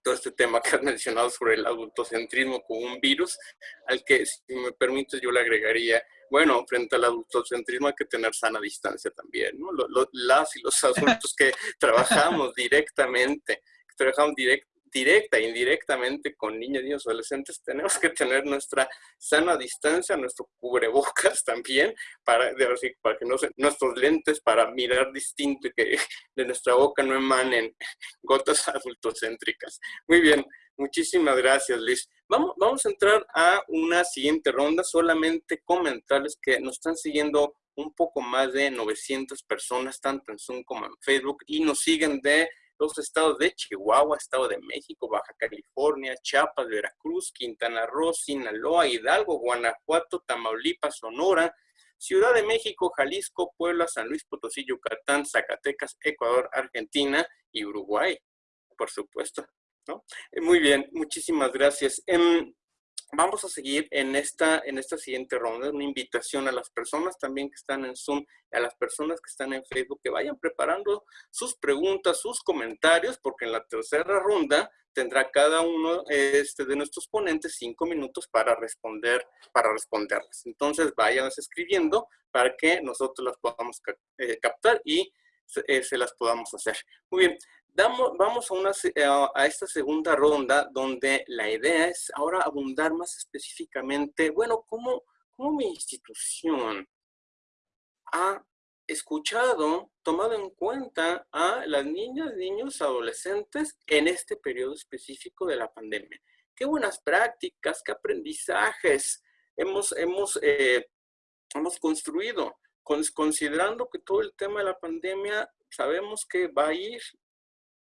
todo este tema que has mencionado sobre el adultocentrismo como un virus, al que, si me permites, yo le agregaría, bueno, frente al adultocentrismo hay que tener sana distancia también, ¿no? las y los adultos que trabajamos directamente, que trabajamos direct, directa e indirectamente con niños, niños, adolescentes, tenemos que tener nuestra sana distancia, nuestro cubrebocas también, para, para que no nuestros lentes para mirar distinto y que de nuestra boca no emanen gotas adultocéntricas. Muy bien, muchísimas gracias, Liz. Vamos, vamos a entrar a una siguiente ronda, solamente comentarles que nos están siguiendo un poco más de 900 personas, tanto en Zoom como en Facebook, y nos siguen de los estados de Chihuahua, Estado de México, Baja California, Chiapas, Veracruz, Quintana Roo, Sinaloa, Hidalgo, Guanajuato, Tamaulipas, Sonora, Ciudad de México, Jalisco, Puebla, San Luis Potosí, Yucatán, Zacatecas, Ecuador, Argentina y Uruguay, por supuesto. Eh, muy bien, muchísimas gracias. Em, vamos a seguir en esta, en esta siguiente ronda, una invitación a las personas también que están en Zoom, a las personas que están en Facebook, que vayan preparando sus preguntas, sus comentarios, porque en la tercera ronda tendrá cada uno este, de nuestros ponentes cinco minutos para responder, para responderlas. Entonces, vayan escribiendo para que nosotros las podamos eh, captar y eh, se las podamos hacer. Muy bien, vamos eh, a, esta segunda ronda donde la idea es ahora abundar más específicamente, bueno, cómo, cómo mi institución ha escuchado, tomado en cuenta a las niñas, niños, adolescentes en este periodo específico de la pandemia. Qué buenas prácticas, qué aprendizajes hemos, hemos, eh, hemos construido, considerando que todo el tema de la pandemia sabemos que va a ir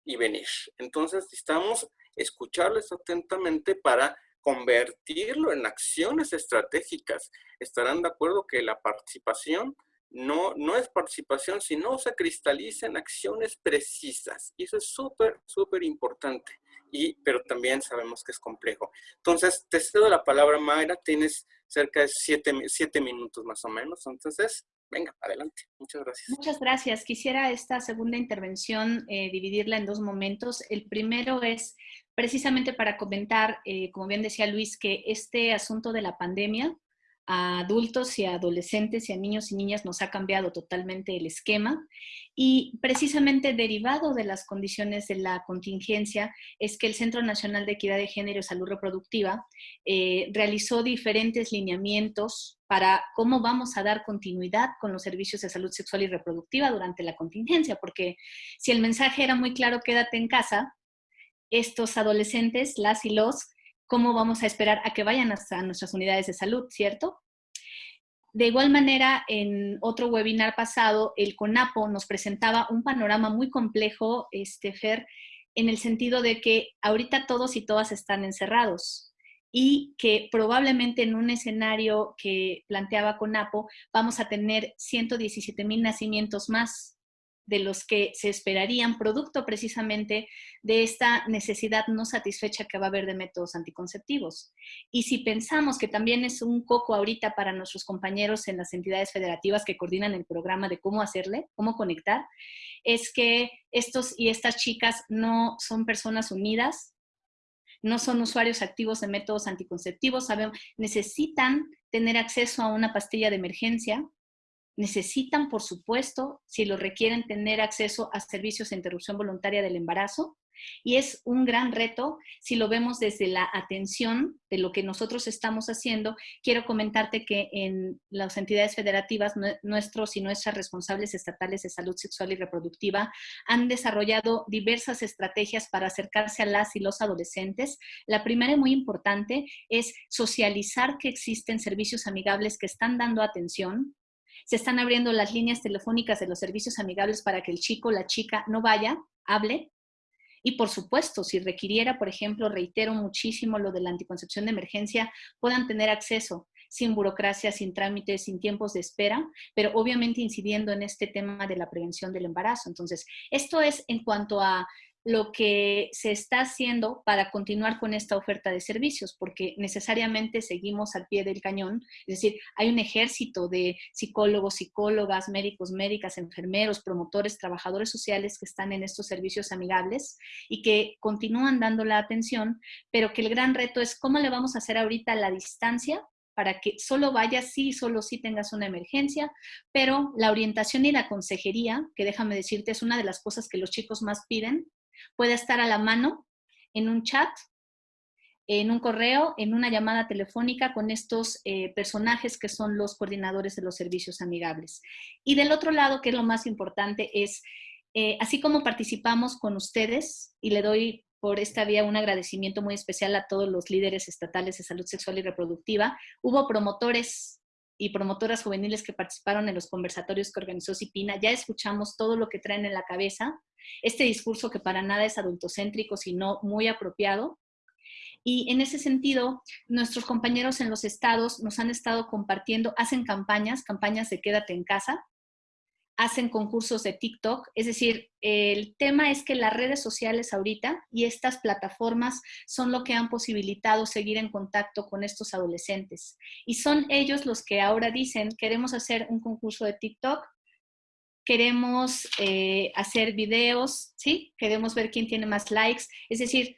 y venir. Entonces necesitamos escucharles atentamente para convertirlo en acciones estratégicas. Estarán de acuerdo que la participación no, no es participación, sino se cristaliza en acciones precisas. Y eso es súper, súper importante. Y, pero también sabemos que es complejo. Entonces, te cedo la palabra, Mayra. Tienes cerca de siete, siete minutos más o menos. Entonces, venga, adelante. Muchas gracias. Muchas gracias. Quisiera esta segunda intervención eh, dividirla en dos momentos. El primero es precisamente para comentar, eh, como bien decía Luis, que este asunto de la pandemia a adultos y a adolescentes y a niños y niñas nos ha cambiado totalmente el esquema. Y precisamente derivado de las condiciones de la contingencia es que el Centro Nacional de Equidad de Género y Salud Reproductiva eh, realizó diferentes lineamientos para cómo vamos a dar continuidad con los servicios de salud sexual y reproductiva durante la contingencia, porque si el mensaje era muy claro, quédate en casa, estos adolescentes, las y los, ¿cómo vamos a esperar a que vayan a nuestras unidades de salud, cierto? De igual manera, en otro webinar pasado, el CONAPO nos presentaba un panorama muy complejo, este, Fer, en el sentido de que ahorita todos y todas están encerrados y que probablemente en un escenario que planteaba CONAPO vamos a tener 117 mil nacimientos más de los que se esperarían, producto precisamente de esta necesidad no satisfecha que va a haber de métodos anticonceptivos. Y si pensamos que también es un coco ahorita para nuestros compañeros en las entidades federativas que coordinan el programa de cómo hacerle, cómo conectar, es que estos y estas chicas no son personas unidas, no son usuarios activos de métodos anticonceptivos, necesitan tener acceso a una pastilla de emergencia, necesitan, por supuesto, si lo requieren, tener acceso a servicios de interrupción voluntaria del embarazo. Y es un gran reto si lo vemos desde la atención de lo que nosotros estamos haciendo. Quiero comentarte que en las entidades federativas, nuestros y nuestras responsables estatales de salud sexual y reproductiva han desarrollado diversas estrategias para acercarse a las y los adolescentes. La primera y muy importante es socializar que existen servicios amigables que están dando atención, se están abriendo las líneas telefónicas de los servicios amigables para que el chico o la chica no vaya, hable. Y por supuesto, si requiriera, por ejemplo, reitero muchísimo lo de la anticoncepción de emergencia, puedan tener acceso sin burocracia, sin trámites, sin tiempos de espera, pero obviamente incidiendo en este tema de la prevención del embarazo. Entonces, esto es en cuanto a lo que se está haciendo para continuar con esta oferta de servicios, porque necesariamente seguimos al pie del cañón, es decir, hay un ejército de psicólogos, psicólogas, médicos, médicas, enfermeros, promotores, trabajadores sociales que están en estos servicios amigables y que continúan dando la atención, pero que el gran reto es cómo le vamos a hacer ahorita la distancia para que solo vayas sí, solo si tengas una emergencia, pero la orientación y la consejería, que déjame decirte, es una de las cosas que los chicos más piden, Puede estar a la mano en un chat, en un correo, en una llamada telefónica con estos eh, personajes que son los coordinadores de los servicios amigables. Y del otro lado, que es lo más importante, es eh, así como participamos con ustedes, y le doy por esta vía un agradecimiento muy especial a todos los líderes estatales de salud sexual y reproductiva, hubo promotores y promotoras juveniles que participaron en los conversatorios que organizó Cipina, ya escuchamos todo lo que traen en la cabeza, este discurso que para nada es adultocéntrico, sino muy apropiado. Y en ese sentido, nuestros compañeros en los estados nos han estado compartiendo, hacen campañas, campañas de quédate en casa, hacen concursos de TikTok, es decir, el tema es que las redes sociales ahorita y estas plataformas son lo que han posibilitado seguir en contacto con estos adolescentes. Y son ellos los que ahora dicen, queremos hacer un concurso de TikTok, queremos eh, hacer videos, ¿sí? Queremos ver quién tiene más likes. Es decir,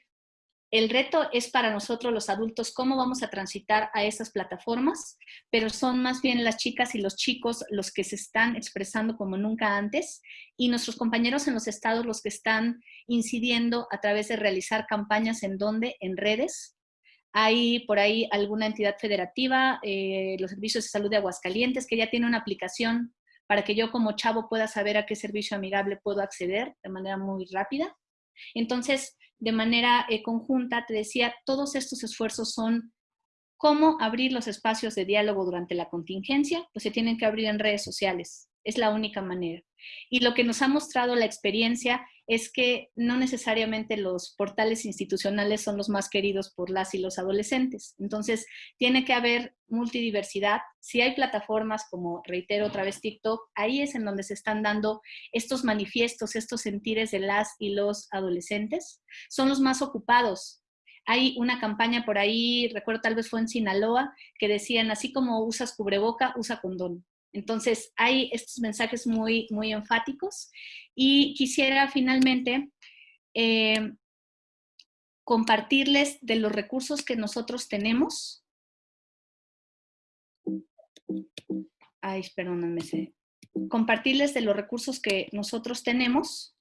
el reto es para nosotros los adultos cómo vamos a transitar a esas plataformas, pero son más bien las chicas y los chicos los que se están expresando como nunca antes y nuestros compañeros en los estados los que están incidiendo a través de realizar campañas en donde, en redes. Hay por ahí alguna entidad federativa, eh, los servicios de salud de Aguascalientes, que ya tiene una aplicación para que yo como chavo pueda saber a qué servicio amigable puedo acceder de manera muy rápida. Entonces, de manera eh, conjunta, te decía, todos estos esfuerzos son cómo abrir los espacios de diálogo durante la contingencia, pues se tienen que abrir en redes sociales, es la única manera. Y lo que nos ha mostrado la experiencia es que no necesariamente los portales institucionales son los más queridos por las y los adolescentes. Entonces, tiene que haber multidiversidad. Si hay plataformas como, reitero otra vez, TikTok, ahí es en donde se están dando estos manifiestos, estos sentires de las y los adolescentes. Son los más ocupados. Hay una campaña por ahí, recuerdo tal vez fue en Sinaloa, que decían, así como usas cubreboca, usa condón. Entonces, hay estos mensajes muy, muy enfáticos y quisiera finalmente eh, compartirles de los recursos que nosotros tenemos. Ay, perdónenme. Compartirles de los recursos que nosotros tenemos.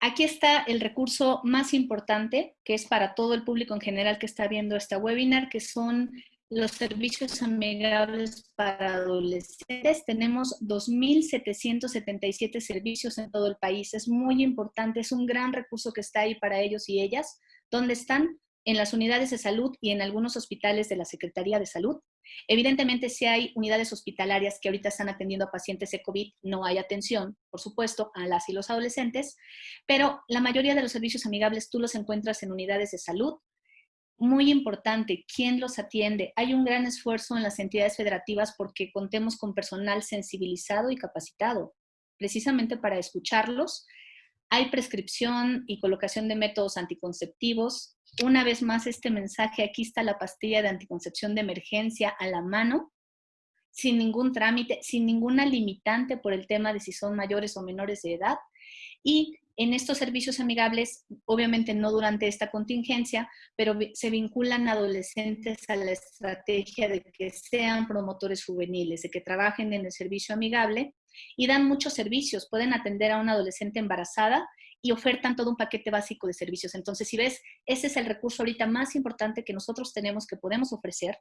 Aquí está el recurso más importante, que es para todo el público en general que está viendo esta webinar, que son los servicios amigables para adolescentes. Tenemos 2.777 servicios en todo el país. Es muy importante, es un gran recurso que está ahí para ellos y ellas. ¿Dónde están? En las unidades de salud y en algunos hospitales de la Secretaría de Salud. Evidentemente, si hay unidades hospitalarias que ahorita están atendiendo a pacientes de COVID, no hay atención, por supuesto, a las y los adolescentes, pero la mayoría de los servicios amigables tú los encuentras en unidades de salud, muy importante, ¿quién los atiende? Hay un gran esfuerzo en las entidades federativas porque contemos con personal sensibilizado y capacitado, precisamente para escucharlos. Hay prescripción y colocación de métodos anticonceptivos. Una vez más, este mensaje, aquí está la pastilla de anticoncepción de emergencia a la mano, sin ningún trámite, sin ninguna limitante por el tema de si son mayores o menores de edad. Y en estos servicios amigables, obviamente no durante esta contingencia, pero se vinculan adolescentes a la estrategia de que sean promotores juveniles, de que trabajen en el servicio amigable y dan muchos servicios. Pueden atender a una adolescente embarazada y ofertan todo un paquete básico de servicios. Entonces, si ves, ese es el recurso ahorita más importante que nosotros tenemos, que podemos ofrecer.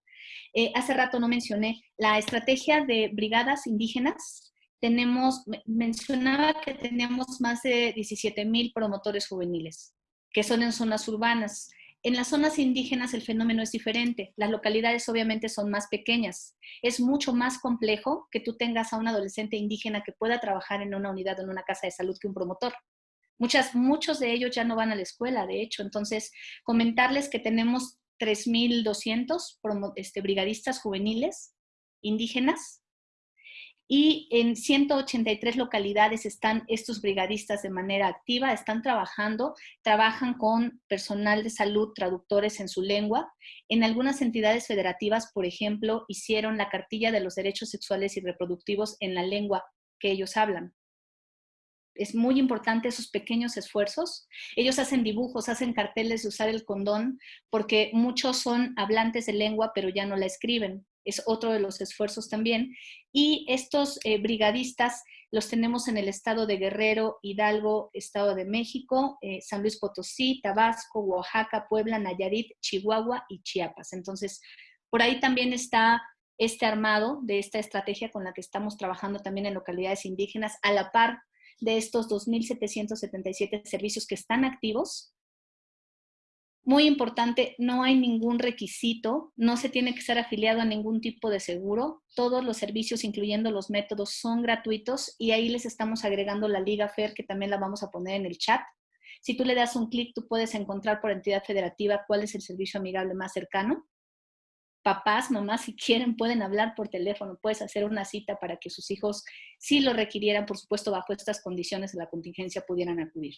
Eh, hace rato no mencioné la estrategia de brigadas indígenas tenemos, mencionaba que tenemos más de 17 mil promotores juveniles, que son en zonas urbanas. En las zonas indígenas el fenómeno es diferente. Las localidades obviamente son más pequeñas. Es mucho más complejo que tú tengas a un adolescente indígena que pueda trabajar en una unidad o en una casa de salud que un promotor. Muchas, muchos de ellos ya no van a la escuela, de hecho. Entonces, comentarles que tenemos 3.200 este, brigadistas juveniles indígenas y en 183 localidades están estos brigadistas de manera activa, están trabajando, trabajan con personal de salud, traductores en su lengua. En algunas entidades federativas, por ejemplo, hicieron la cartilla de los derechos sexuales y reproductivos en la lengua que ellos hablan. Es muy importante esos pequeños esfuerzos. Ellos hacen dibujos, hacen carteles de usar el condón, porque muchos son hablantes de lengua, pero ya no la escriben es otro de los esfuerzos también. Y estos eh, brigadistas los tenemos en el estado de Guerrero, Hidalgo, Estado de México, eh, San Luis Potosí, Tabasco, Oaxaca, Puebla, Nayarit, Chihuahua y Chiapas. Entonces, por ahí también está este armado de esta estrategia con la que estamos trabajando también en localidades indígenas, a la par de estos 2.777 servicios que están activos muy importante, no hay ningún requisito, no se tiene que ser afiliado a ningún tipo de seguro. Todos los servicios, incluyendo los métodos, son gratuitos y ahí les estamos agregando la Liga FER, que también la vamos a poner en el chat. Si tú le das un clic, tú puedes encontrar por entidad federativa cuál es el servicio amigable más cercano. Papás, mamás, si quieren, pueden hablar por teléfono, puedes hacer una cita para que sus hijos, si lo requirieran, por supuesto, bajo estas condiciones de la contingencia, pudieran acudir.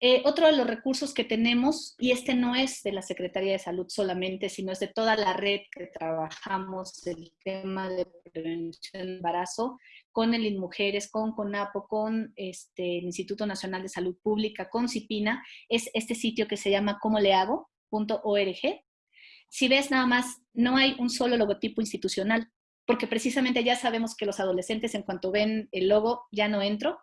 Eh, otro de los recursos que tenemos, y este no es de la Secretaría de Salud solamente, sino es de toda la red que trabajamos el tema de prevención del embarazo, con el INMujeres, con CONAPO, con este, el Instituto Nacional de Salud Pública, con CIPINA, es este sitio que se llama como le hago.org. Si ves nada más, no hay un solo logotipo institucional, porque precisamente ya sabemos que los adolescentes en cuanto ven el logo ya no entro.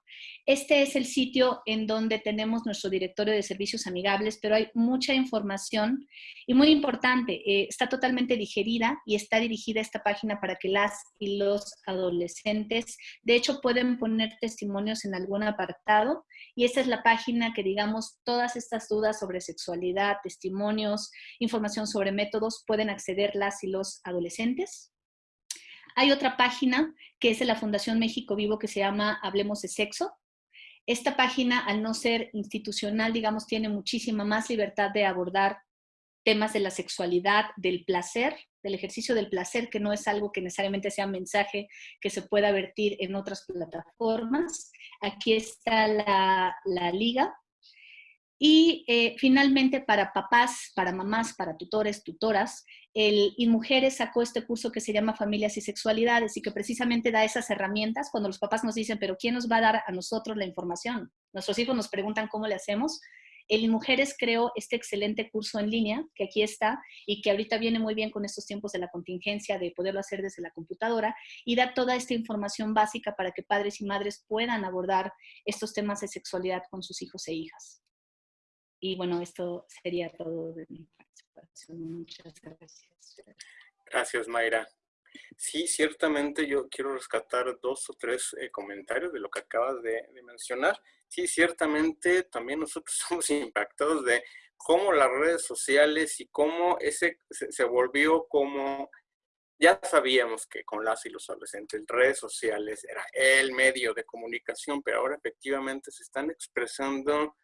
Este es el sitio en donde tenemos nuestro directorio de servicios amigables, pero hay mucha información y muy importante, eh, está totalmente digerida y está dirigida esta página para que las y los adolescentes, de hecho pueden poner testimonios en algún apartado y esta es la página que digamos todas estas dudas sobre sexualidad, testimonios, información sobre métodos pueden acceder las y los adolescentes. Hay otra página que es de la Fundación México Vivo que se llama Hablemos de Sexo. Esta página, al no ser institucional, digamos, tiene muchísima más libertad de abordar temas de la sexualidad, del placer, del ejercicio del placer, que no es algo que necesariamente sea mensaje que se pueda vertir en otras plataformas. Aquí está la, liga y eh, finalmente para papás, para mamás, para tutores, tutoras, el InMujeres sacó este curso que se llama Familias y Sexualidades y que precisamente da esas herramientas cuando los papás nos dicen, pero ¿quién nos va a dar a nosotros la información? Nuestros hijos nos preguntan cómo le hacemos. El InMujeres creó este excelente curso en línea, que aquí está, y que ahorita viene muy bien con estos tiempos de la contingencia, de poderlo hacer desde la computadora, y da toda esta información básica para que padres y madres puedan abordar estos temas de sexualidad con sus hijos e hijas. Y bueno, esto sería todo de mi participación. Muchas gracias. Gracias, Mayra. Sí, ciertamente yo quiero rescatar dos o tres eh, comentarios de lo que acabas de, mencionar. Sí, ciertamente también nosotros somos impactados de cómo las redes sociales y cómo ese se, volvió como ya sabíamos que con las y los adolescentes, redes sociales era el medio de comunicación, pero ahora efectivamente se están expresando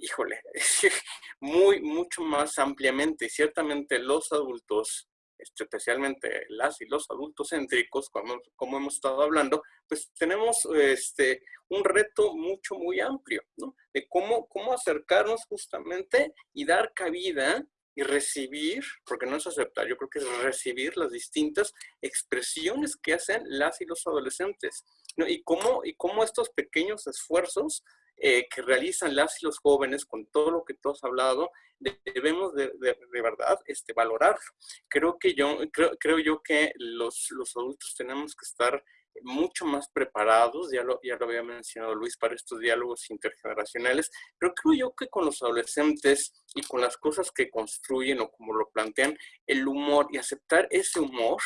híjole, muy, mucho más ampliamente. Y ciertamente los adultos, este, especialmente las y los adultos céntricos, como, como hemos estado hablando, pues tenemos este, un reto mucho, muy amplio, ¿no? De cómo, cómo acercarnos justamente y dar cabida y recibir, porque no es aceptar, yo creo que es recibir las distintas expresiones que hacen las y los adolescentes, ¿no? Y cómo, y cómo estos pequeños esfuerzos eh, que realizan las y los jóvenes con todo lo que tú has hablado, debemos de, de, verdad este, valorarlo. Creo, que yo, creo, creo yo que los, los adultos tenemos que estar mucho más preparados, ya lo, ya lo había mencionado Luis, para estos diálogos intergeneracionales, pero creo yo que con los adolescentes y con las cosas que construyen o como lo plantean, el humor y aceptar ese humor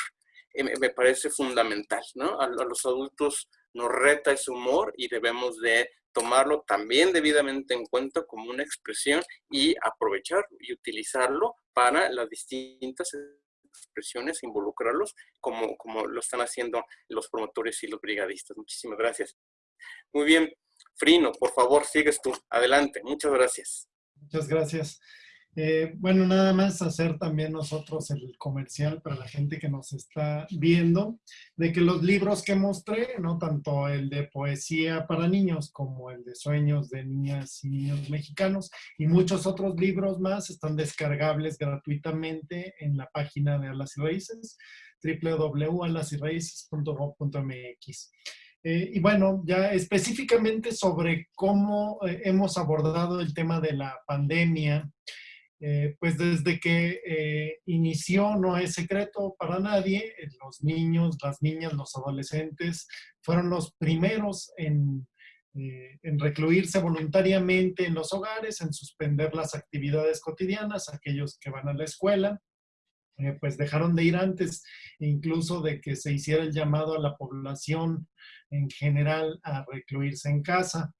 eh, me parece fundamental, ¿no? A, a, los adultos nos reta ese humor y debemos de tomarlo también debidamente en cuenta como una expresión y aprovecharlo y utilizarlo para las distintas expresiones, involucrarlos como, como lo están haciendo los promotores y los brigadistas. Muchísimas gracias. Muy bien, Frino, por favor, sigues tú. Adelante. Muchas gracias. Muchas gracias. Eh, bueno, nada más hacer también nosotros el comercial para la gente que nos está viendo, de que los libros que mostré, ¿no? tanto el de poesía para niños como el de sueños de niñas y niños mexicanos y muchos otros libros más están descargables gratuitamente en la página de Alas y Raíces, www.alasyraices.gov.mx. Eh, y bueno, ya específicamente sobre cómo eh, hemos abordado el tema de la pandemia, eh, pues desde que eh, inició no es secreto para nadie, eh, los niños, las niñas, los adolescentes fueron los primeros en, en recluirse voluntariamente en los hogares, en suspender las actividades cotidianas, aquellos que van a la escuela, pues dejaron de ir antes incluso de que se hiciera el llamado a la población en general a recluirse en casa.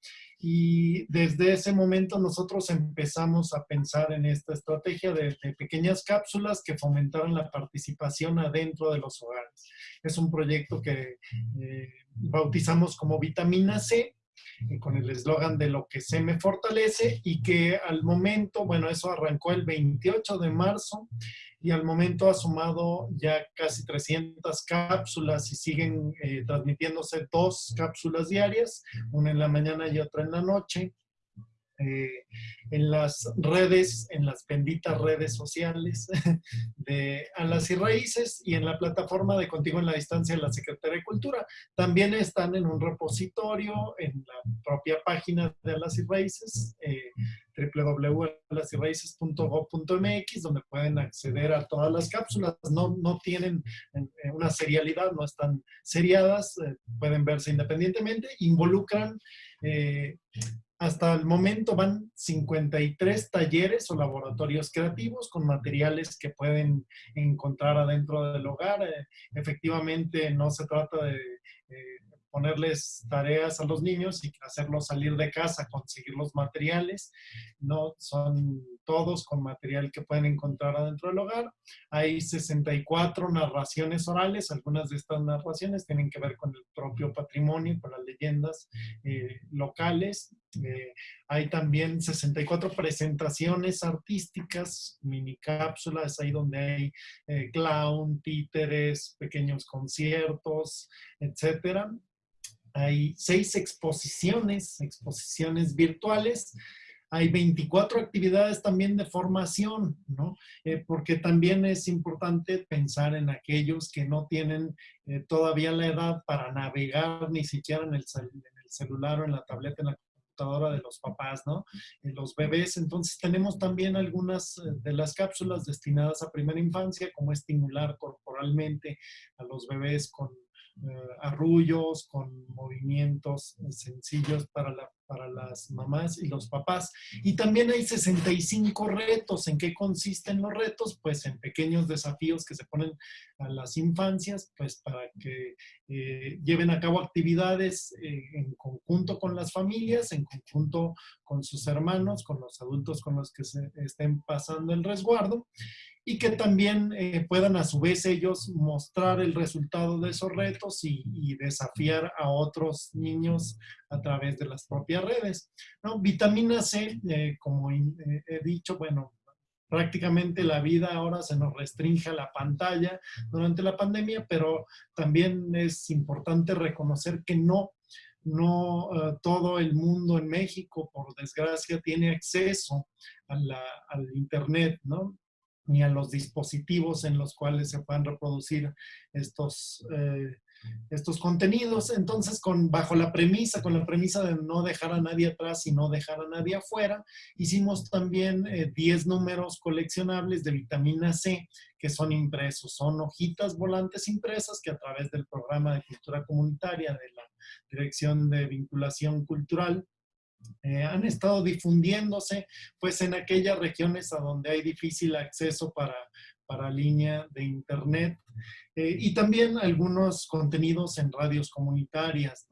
Y desde ese momento nosotros empezamos a pensar en esta estrategia de, pequeñas cápsulas que fomentaran la participación adentro de los hogares. Es un proyecto que eh, bautizamos como Vitamina C, con el eslogan de lo que se me fortalece y que al momento, bueno, eso arrancó el 28 de marzo y al momento ha sumado ya casi 300 cápsulas y siguen eh, transmitiéndose dos cápsulas diarias, una en la mañana y otra en la noche. Eh, en las redes, en las benditas redes sociales de Alas y Raíces y en la plataforma de Contigo en la Distancia de la Secretaría de Cultura. También están en un repositorio en la propia página de Alas y Raíces. Eh, donde pueden acceder a todas las cápsulas. No, no tienen eh, una serialidad, no están seriadas, eh, pueden verse independientemente, involucran hasta el momento van 53 talleres o laboratorios creativos con materiales que pueden encontrar adentro del hogar. efectivamente, no se trata de ponerles tareas a los niños y hacerlos salir de casa, conseguir los materiales. No son todos con material que pueden encontrar adentro del hogar. Hay 64 narraciones orales. Algunas de estas narraciones tienen que ver con el propio patrimonio, con las leyendas eh, locales. Eh, hay también 64 presentaciones artísticas, mini cápsulas, ahí donde hay eh, clown, títeres, pequeños conciertos, etcétera hay seis exposiciones, exposiciones virtuales, hay 24 actividades también de formación, ¿no? Eh, porque también es importante pensar en aquellos que no tienen eh, todavía la edad para navegar ni siquiera en el, celular o en la tableta, en la computadora de los papás, ¿no? Eh, los bebés, entonces tenemos también algunas de las cápsulas destinadas a primera infancia, como estimular corporalmente a los bebés con eh, arrullos, con movimientos sencillos para, para las mamás y los papás. Y también hay 65 retos. ¿En qué consisten los retos? Pues en pequeños desafíos que se ponen a las infancias, pues para que eh, lleven a cabo actividades eh, en conjunto con las familias, en conjunto con sus hermanos, con los adultos con los que se estén pasando el resguardo y que también eh, puedan a su vez ellos mostrar el resultado de esos retos y, desafiar a otros niños a través de las propias redes. ¿no? Vitamina C, eh, como eh, he dicho, bueno, prácticamente la vida ahora se nos restringe a la pantalla durante la pandemia, pero también es importante reconocer que no no todo el mundo en México, por desgracia, tiene acceso al Internet, ¿no? Ni a los dispositivos en los cuales se puedan reproducir estos, eh, estos contenidos. Entonces, con, bajo la premisa, con la premisa de no dejar a nadie atrás y no dejar a nadie afuera, hicimos también 10 eh, números coleccionables de vitamina C que son impresos. Son hojitas volantes impresas que a través del programa de cultura comunitaria de la Dirección de Vinculación Cultural eh, han estado difundiéndose pues en aquellas regiones a donde hay difícil acceso para, para línea de internet eh, y también algunos contenidos en radios comunitarias.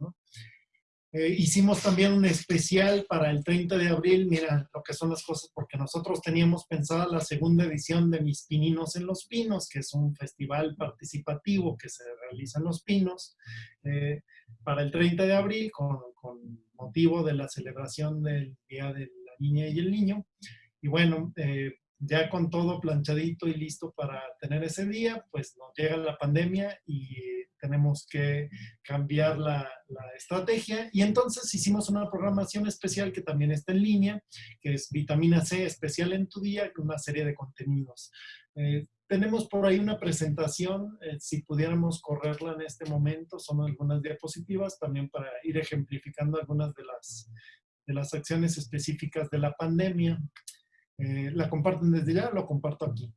Eh, hicimos también un especial para el 30 de abril, mira lo que son las cosas, porque nosotros teníamos pensada la segunda edición de Mis Pininos en los Pinos, que es un festival participativo que se realiza en Los Pinos, para el 30 de abril con, motivo de la celebración del Día de la Niña y el Niño. Y bueno, eh, ya con todo planchadito y listo para tener ese día, pues nos llega la pandemia y tenemos que cambiar la, estrategia. Y entonces hicimos una programación especial que también está en línea, que es Vitamina C especial en tu día, con una serie de contenidos. Eh, tenemos por ahí una presentación, eh, si pudiéramos correrla en este momento, son algunas diapositivas también para ir ejemplificando algunas de las, de las acciones específicas de la pandemia. Eh, ¿La comparten desde ya? Lo comparto aquí.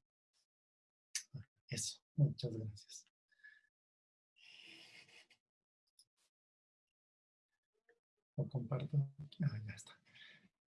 Eso, muchas gracias. Lo comparto. Ah, ya está.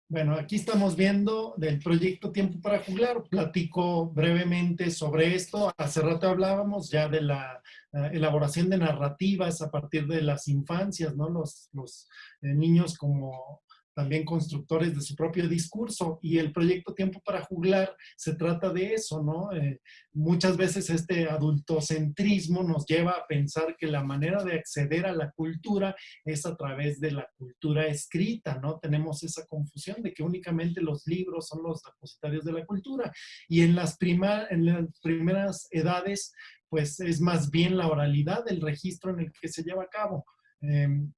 Bueno, aquí estamos viendo del proyecto Tiempo para Juglar. Platico brevemente sobre esto. Hace rato hablábamos ya de la eh, elaboración de narrativas a partir de las infancias, ¿no? Los, los eh, niños como también constructores de su propio discurso. Y el proyecto Tiempo para Juglar se trata de eso, ¿no? Eh, muchas veces este adultocentrismo nos lleva a pensar que la manera de acceder a la cultura es a través de la cultura escrita, ¿no? Tenemos esa confusión de que únicamente los libros son los depositarios de la cultura. Y en las, en las primeras edades, pues es más bien la oralidad, el registro en el que se lleva a cabo. Em,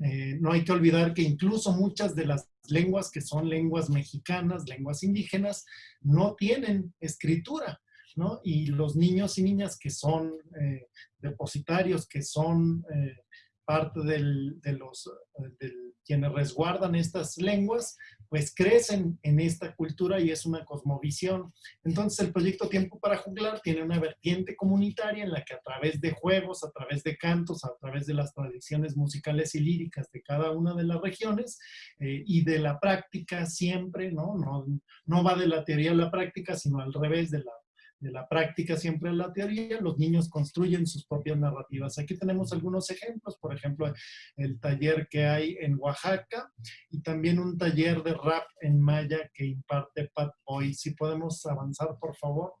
eh, no hay que olvidar que incluso muchas de las lenguas que son lenguas mexicanas, lenguas indígenas, no tienen escritura, ¿no? Y los niños y niñas que son eh, depositarios, que son eh, parte de los, de quienes resguardan estas lenguas, pues crecen en esta cultura y es una cosmovisión. Entonces el proyecto Tiempo para Juglar tiene una vertiente comunitaria en la que a través de juegos, a través de cantos, a través de las tradiciones musicales y líricas de cada una de las regiones eh, y de la práctica siempre, ¿no? ¿no? No va de la teoría a la práctica, sino al revés de la de la práctica siempre en la teoría, los niños construyen sus propias narrativas. Aquí tenemos algunos ejemplos, por ejemplo, el taller que hay en Oaxaca y también un taller de rap en maya que imparte Pat Boy. Si podemos avanzar, por favor.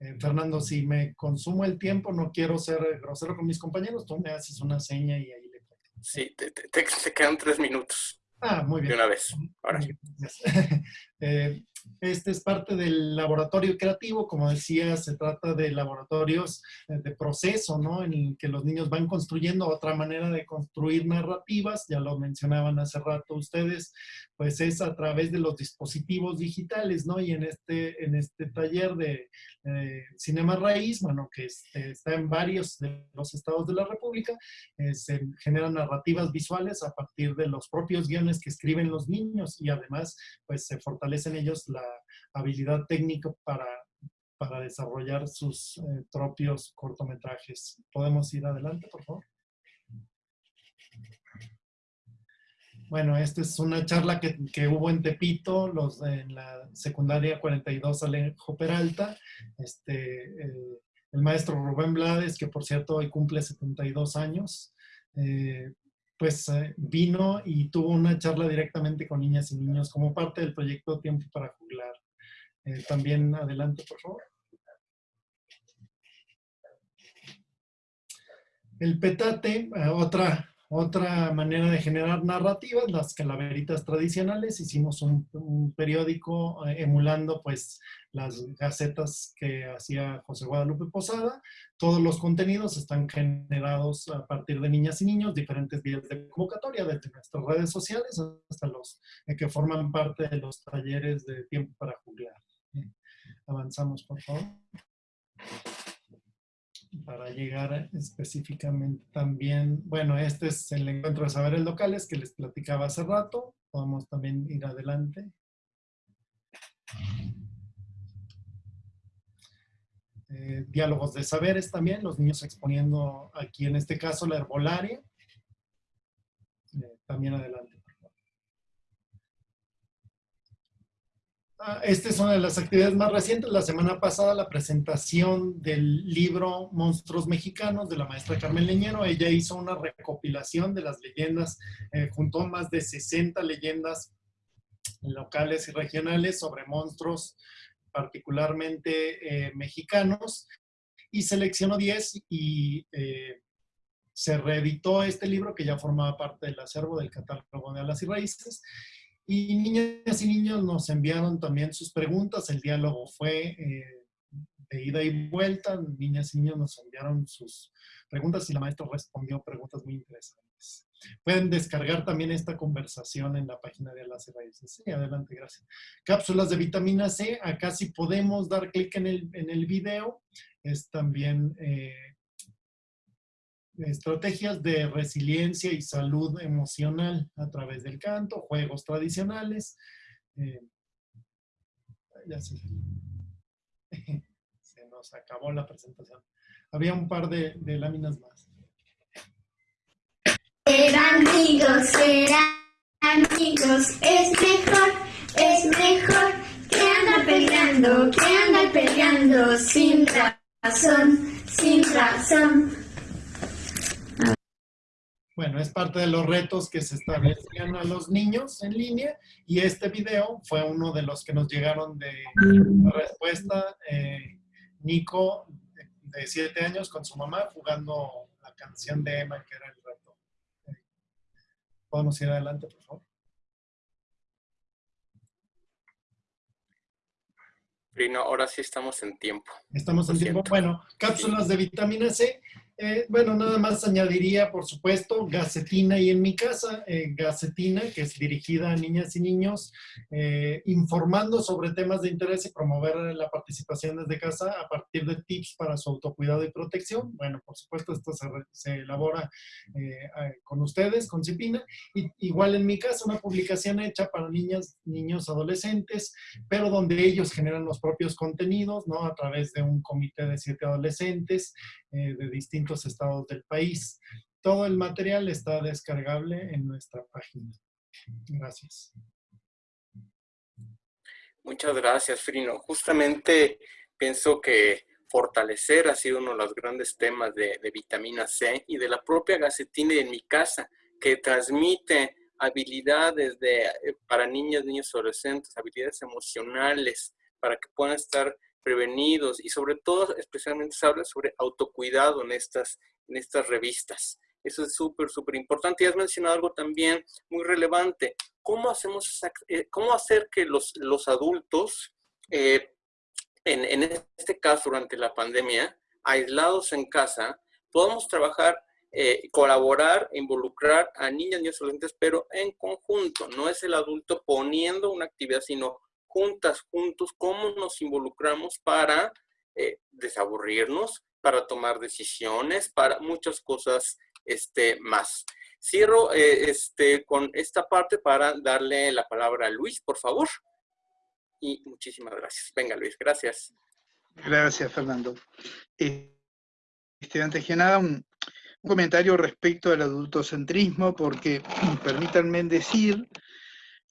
Eh, Fernando, si me consumo el tiempo, no quiero ser grosero con mis compañeros, tú me haces una seña y ahí le... Sí, te, te, quedan tres minutos. Ah, muy bien. De una vez. Ahora. eh, este es parte del laboratorio creativo, como decía, se trata de laboratorios eh, de proceso, ¿no? En que los niños van construyendo otra manera de construir narrativas, ya lo mencionaban hace rato ustedes, pues es a través de los dispositivos digitales, ¿no? Y en este, en este taller de eh, Cinema Raíz, bueno, que este, está en varios de los estados de la República, eh, se generan narrativas visuales a partir de los propios guiones que escriben los niños y además, pues se fortalecen ellos la habilidad técnica para, para desarrollar sus eh, propios cortometrajes. ¿Podemos ir adelante, por favor? Bueno, esta es una charla que, que, hubo en Tepito, los en la secundaria 42 Alejo Peralta, este, eh, el maestro Rubén Blades, que por cierto hoy cumple 72 años, eh, pues eh, vino y tuvo una charla directamente con niñas y niños como parte del proyecto Tiempo para Juglar. Eh, también adelante, por favor. El petate, eh, otra otra manera de generar narrativas, las calaveritas tradicionales, hicimos un, periódico eh, emulando pues las gacetas que hacía José Guadalupe Posada. Todos los contenidos están generados a partir de niñas y niños, diferentes vías de convocatoria, desde nuestras redes sociales hasta los eh, que forman parte de los talleres de tiempo para jugar. avanzamos, por favor para llegar específicamente también, bueno, este es el encuentro de saberes locales que les platicaba hace rato, podemos también ir adelante. Eh, diálogos de saberes también, los niños exponiendo aquí en este caso la herbolaria. Eh, también adelante. Esta es una de las actividades más recientes. La semana pasada la presentación del libro Monstruos Mexicanos de la maestra Carmen Leñero. Ella hizo una recopilación de las leyendas, eh, juntó más de 60 leyendas locales y regionales sobre monstruos particularmente eh, mexicanos y seleccionó 10 y eh, se reeditó este libro que ya formaba parte del acervo del catálogo de alas y raíces y niñas y niños nos enviaron también sus preguntas. El diálogo fue eh, de ida y vuelta. Niñas y niños nos enviaron sus preguntas y la maestra respondió preguntas muy interesantes. Pueden descargar también esta conversación en la página de Alas Raíces. Sí, adelante, gracias. Cápsulas de vitamina C. Acá si podemos dar clic en el, en el video. Es también... Eh, estrategias de resiliencia y salud emocional a través del canto, juegos tradicionales. Eh, ya se, nos acabó la presentación. Había un par de, láminas más. Ser amigos, eran amigos, es mejor, es mejor que andar peleando, que andar peleando sin razón, sin razón. Bueno, es parte de los retos que se establecían a los niños en línea y este video fue uno de los que nos llegaron de respuesta. Eh, Nico, de siete años, con su mamá jugando la canción de Emma, que era el reto. ¿Podemos ir adelante, por favor? no, ahora sí estamos en tiempo. Estamos en tiempo. Bueno, cápsulas de vitamina C Eh, bueno, nada más añadiría, por supuesto, Gacetina y en mi casa, eh, Gacetina, que es dirigida a niñas y niños, eh, informando sobre temas de interés y promover la participación desde casa a partir de tips para su autocuidado y protección. Bueno, por supuesto, esto se, elabora con ustedes, con Cipina. Y, igual en mi casa, una publicación hecha para niñas, niños, adolescentes, pero donde ellos generan los propios contenidos, ¿no? A través de un comité de siete adolescentes de distintos estados del país. Todo el material está descargable en nuestra página. Gracias. Muchas gracias, Frino. Justamente pienso que fortalecer ha sido uno de los grandes temas de, vitamina C y de la propia gacetina en mi casa, que transmite habilidades de, eh, para niños, niños adolescentes, habilidades emocionales, para que puedan estar prevenidos y sobre todo, especialmente se habla sobre autocuidado en estas, en estas revistas. Eso es súper, súper importante. Y has mencionado algo también muy relevante. ¿Cómo, hacemos, eh, cómo hacer que los, los adultos, eh, en, en, este caso durante la pandemia, aislados en casa, podamos trabajar, eh, colaborar, involucrar a niñas y adolescentes, pero en conjunto. No es el adulto poniendo una actividad, sino juntas, juntos, cómo nos involucramos para eh, desaburrirnos, para tomar decisiones, para muchas cosas este, más. Cierro eh, este, con esta parte para darle la palabra a Luis, por favor. Y muchísimas gracias. Venga, Luis, gracias. Gracias, Fernando. Este, antes que nada, un, un comentario respecto al adultocentrismo, porque permítanme decir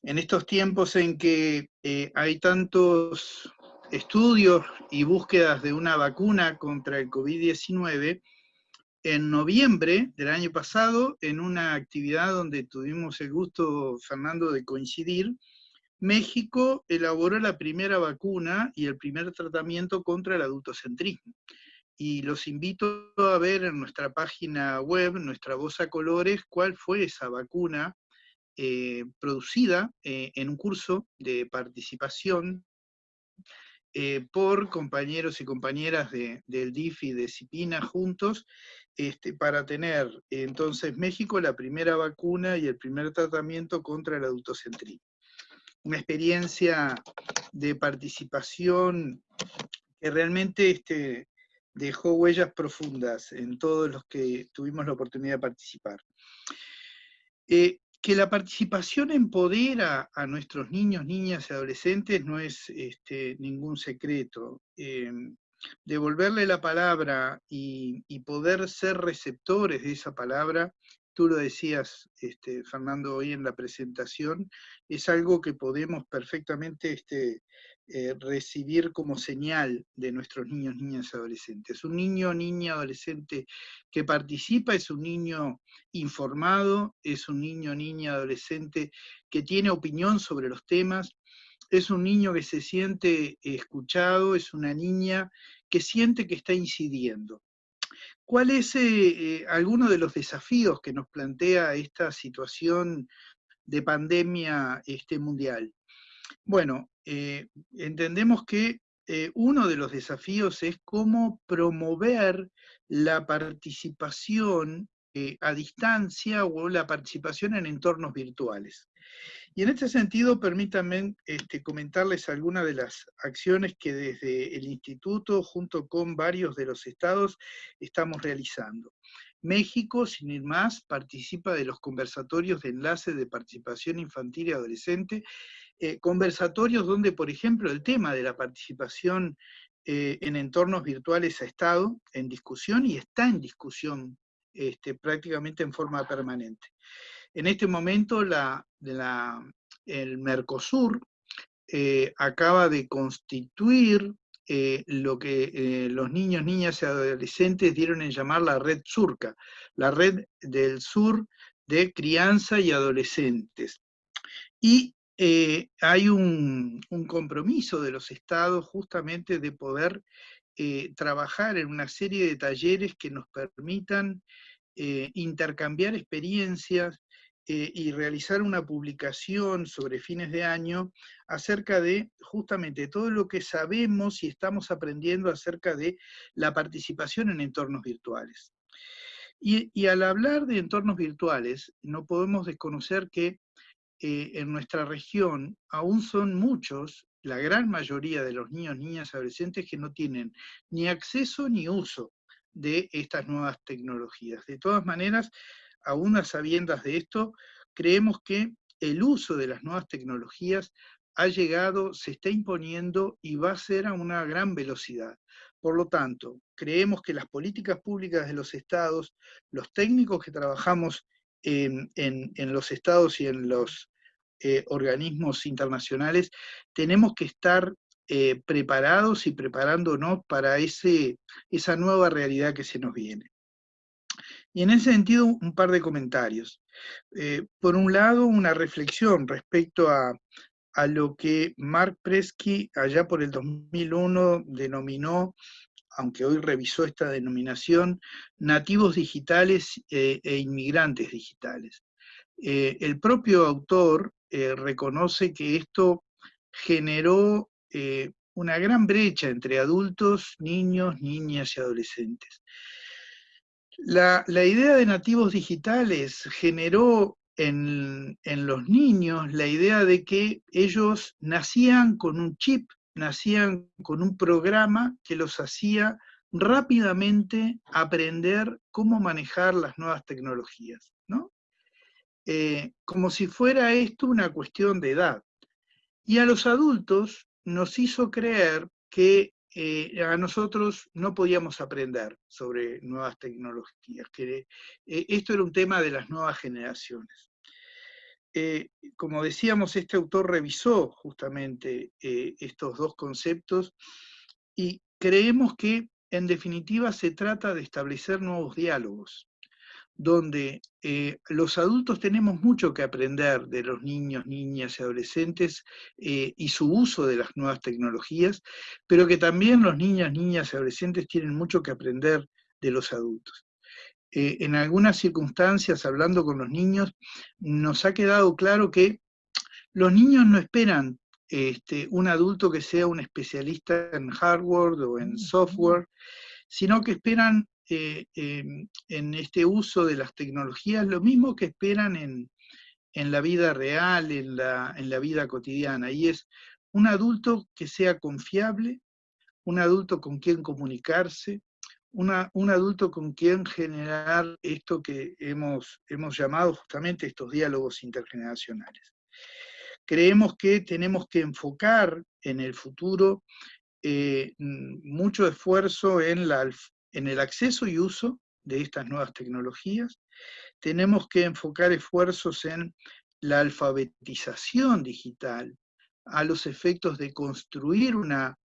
en estos tiempos en que eh, hay tantos estudios y búsquedas de una vacuna contra el COVID-19, en noviembre del año pasado, en una actividad donde tuvimos el gusto, Fernando, de coincidir, México elaboró la primera vacuna y el primer tratamiento contra el adultocentrismo. Y los invito a ver en nuestra página web, nuestra voz a colores, cuál fue esa vacuna eh, producida eh, en un curso de participación eh, por compañeros y compañeras del DIF y de CIPINA juntos, este, para tener entonces México la primera vacuna y el primer tratamiento contra el adultocentrismo. Una experiencia de participación que realmente este, dejó huellas profundas en todos los que tuvimos la oportunidad de participar que la participación empodera a nuestros niños, niñas y adolescentes no es este, ningún secreto. Em, devolverle la palabra y, poder ser receptores de esa palabra, tú lo decías, este, Fernando, hoy en la presentación, es algo que podemos perfectamente este, eh, recibir como señal de nuestros niños, niñas adolescentes. Un niño, niña, adolescente que participa es un niño informado, es un niño, niña, adolescente que tiene opinión sobre los temas, es un niño que se siente escuchado, es una niña que siente que está incidiendo. ¿Cuál es eh, eh, alguno de los desafíos que nos plantea esta situación de pandemia este, mundial? Bueno, eh, entendemos que eh, uno de los desafíos es cómo promover la participación eh, a distancia o la participación en entornos virtuales. Y en este sentido, permítanme este, comentarles algunas de las acciones que desde el Instituto, junto con varios de los estados, estamos realizando. México, sin ir más, participa de los conversatorios de enlace de participación infantil y adolescente eh, conversatorios donde, por ejemplo, el tema de la participación eh, en entornos virtuales ha estado en discusión y está en discusión este, prácticamente en forma permanente. En este momento el Mercosur eh, acaba de constituir lo que los niños, niñas y adolescentes dieron en llamar la red surca, la red del sur de crianza y adolescentes. Y eh, hay un, compromiso de los estados justamente de poder eh, trabajar en una serie de talleres que nos permitan eh, intercambiar experiencias y realizar una publicación sobre fines de año acerca de justamente todo lo que sabemos y estamos aprendiendo acerca de la participación en entornos virtuales. Y, al hablar de entornos virtuales, no podemos desconocer que eh, en nuestra región aún son muchos, la gran mayoría de los niños, niñas, adolescentes que no tienen ni acceso ni uso de estas nuevas tecnologías. De todas maneras, aún a sabiendas de esto, creemos que el uso de las nuevas tecnologías ha llegado, se está imponiendo y va a ser a una gran velocidad. Por lo tanto, creemos que las políticas públicas de los estados, los técnicos que trabajamos en, los estados y en los eh, organismos internacionales, tenemos que estar eh, preparados y preparándonos para ese, esa nueva realidad que se nos viene. Y en ese sentido, un par de comentarios. Eh, por un lado, una reflexión respecto a, a lo que Mark Presky allá por el 2001 denominó, aunque hoy revisó esta denominación, nativos digitales e inmigrantes digitales. El propio autor eh, reconoce que esto generó una gran brecha entre adultos, niños, niñas y adolescentes. La, idea de nativos digitales generó en, los niños la idea de que ellos nacían con un chip, nacían con un programa que los hacía rápidamente aprender cómo manejar las nuevas tecnologías, ¿no? Eh, como si fuera esto una cuestión de edad. Y a los adultos nos hizo creer que eh, a nosotros no podíamos aprender sobre nuevas tecnologías, que eh, esto era un tema de las nuevas generaciones. Como decíamos, este autor revisó justamente estos dos conceptos y creemos que en definitiva se trata de establecer nuevos diálogos donde eh, los adultos tenemos mucho que aprender de los niños, niñas y adolescentes eh, y su uso de las nuevas tecnologías, pero que también los niños, niñas y adolescentes tienen mucho que aprender de los adultos. Eh, en algunas circunstancias, hablando con los niños, nos ha quedado claro que los niños no esperan este, un adulto que sea un especialista en hardware o en software, sino que esperan eh, em, en este uso de las tecnologías lo mismo que esperan en, la vida real, en la, en la vida cotidiana, y es un adulto que sea confiable, un adulto con quien comunicarse, un adulto con quien generar esto que hemos, hemos llamado justamente estos diálogos intergeneracionales. Creemos que tenemos que enfocar en el futuro eh, mucho esfuerzo en la en el acceso y uso de estas nuevas tecnologías. Tenemos que enfocar esfuerzos en la alfabetización digital, a los efectos de construir una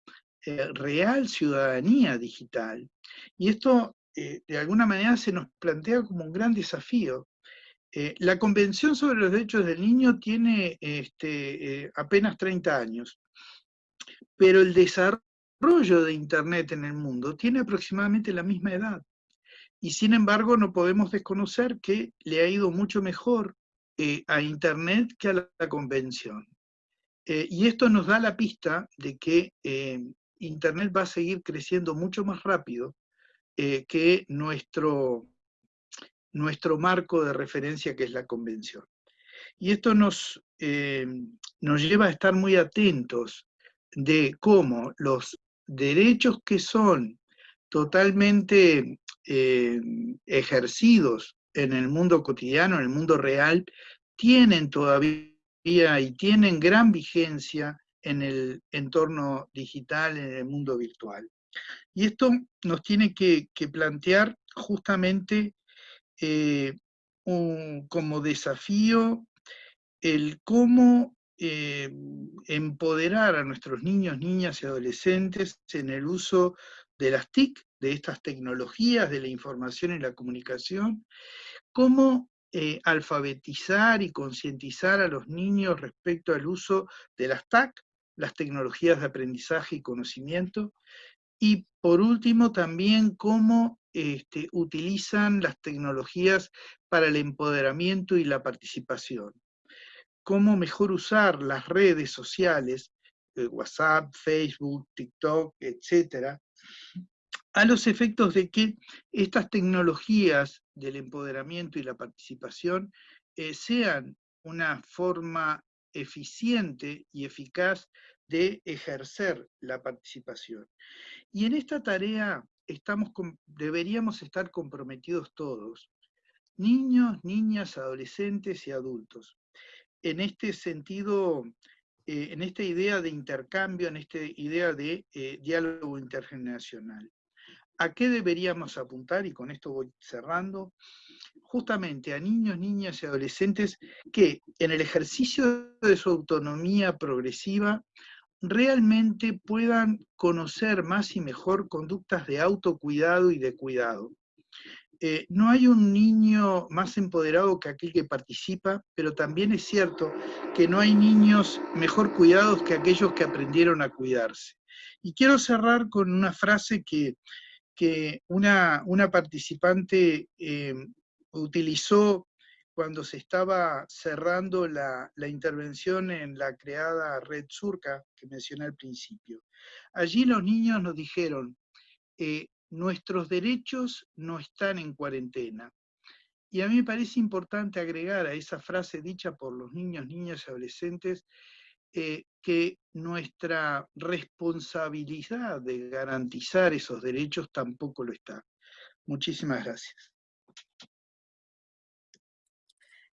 eh, real ciudadanía digital. Y esto, eh, de alguna manera, se nos plantea como un gran desafío. Eh, la Convención sobre los Derechos del Niño tiene este, apenas 30 años, pero el desarrollo desarrollo de Internet en el mundo tiene aproximadamente la misma edad. Y sin embargo no podemos desconocer que le ha ido mucho mejor eh, a Internet que a la, convención. Eh, y esto nos da la pista de que eh, Internet va a seguir creciendo mucho más rápido que nuestro, nuestro marco de referencia que es la convención. Y esto nos, nos lleva a estar muy atentos de cómo los derechos que son totalmente eh, ejercidos en el mundo cotidiano, en el mundo real, tienen todavía y tienen gran vigencia en el entorno digital, en el mundo virtual. Y esto nos tiene que, plantear justamente eh, como desafío el cómo eh, empoderar a nuestros niños, niñas y adolescentes en el uso de las TIC, de estas tecnologías de la información y la comunicación, cómo eh, alfabetizar y concientizar a los niños respecto al uso de las TAC, las tecnologías de aprendizaje y conocimiento, y por último también cómo este, utilizan las tecnologías para el empoderamiento y la participación cómo mejor usar las redes sociales, eh, WhatsApp, Facebook, TikTok, etcétera, a los efectos de que estas tecnologías del empoderamiento y la participación eh, sean una forma eficiente y eficaz de ejercer la participación. Y en esta tarea deberíamos estar comprometidos todos, niños, niñas, adolescentes y adultos. En este sentido, eh, en esta idea de intercambio, en esta idea de eh, diálogo intergeneracional. ¿A qué deberíamos apuntar? Y con esto voy cerrando. Justamente a niños, niñas y adolescentes que en el ejercicio de su autonomía progresiva realmente puedan conocer más y mejor conductas de autocuidado y de cuidado. Eh, no hay un niño más empoderado que aquel que participa, pero también es cierto que no hay niños mejor cuidados que aquellos que aprendieron a cuidarse. Y quiero cerrar con una frase que, una, participante eh, utilizó cuando se estaba cerrando la, intervención en la creada Red Surca, que mencioné al principio. Allí los niños nos dijeron, eh, nuestros derechos no están en cuarentena. Y a mí me parece importante agregar a esa frase dicha por los niños, niñas y adolescentes, eh, que nuestra responsabilidad de garantizar esos derechos tampoco lo está. Muchísimas gracias.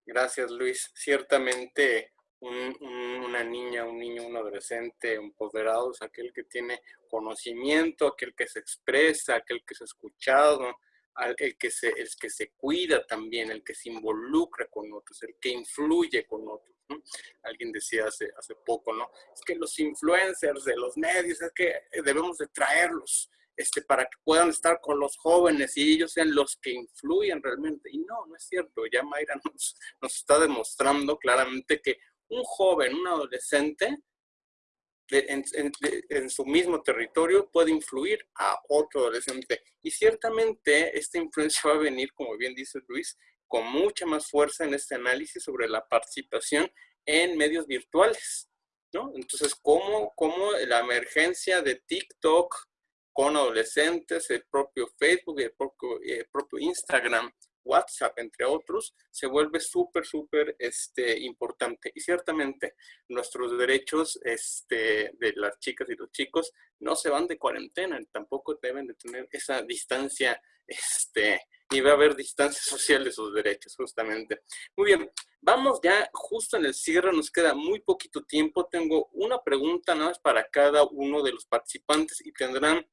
Gracias, Luis. Ciertamente una niña, un niño, un adolescente empoderado es aquel que tiene conocimiento, aquel que se expresa, aquel que ha escuchado, el que se, el que se cuida también, el que se involucra con otros, el que influye con otros. Alguien decía hace, hace poco, ¿no? Es que los influencers de los medios, es que debemos de traerlos este, para que puedan estar con los jóvenes y ellos sean los que influyen realmente. Y no, no es cierto. Ya Mayra nos, nos está demostrando claramente que un joven, un adolescente, en, su mismo territorio puede influir a otro adolescente. Y ciertamente esta influencia va a venir, como bien dice Luis, con mucha más fuerza en este análisis sobre la participación en medios virtuales. ¿no? Entonces, ¿cómo, cómo la emergencia de TikTok con adolescentes, el propio Facebook, el el propio Instagram, WhatsApp, entre otros, se vuelve súper, súper este, importante. Y ciertamente nuestros derechos este, de las chicas y los chicos no se van de cuarentena, tampoco deben de tener esa distancia, este, ni va a haber distancia social de sus derechos, justamente. Muy bien, vamos ya justo en el cierre, nos queda muy poquito tiempo. Tengo una pregunta nada más para cada uno de los participantes y tendrán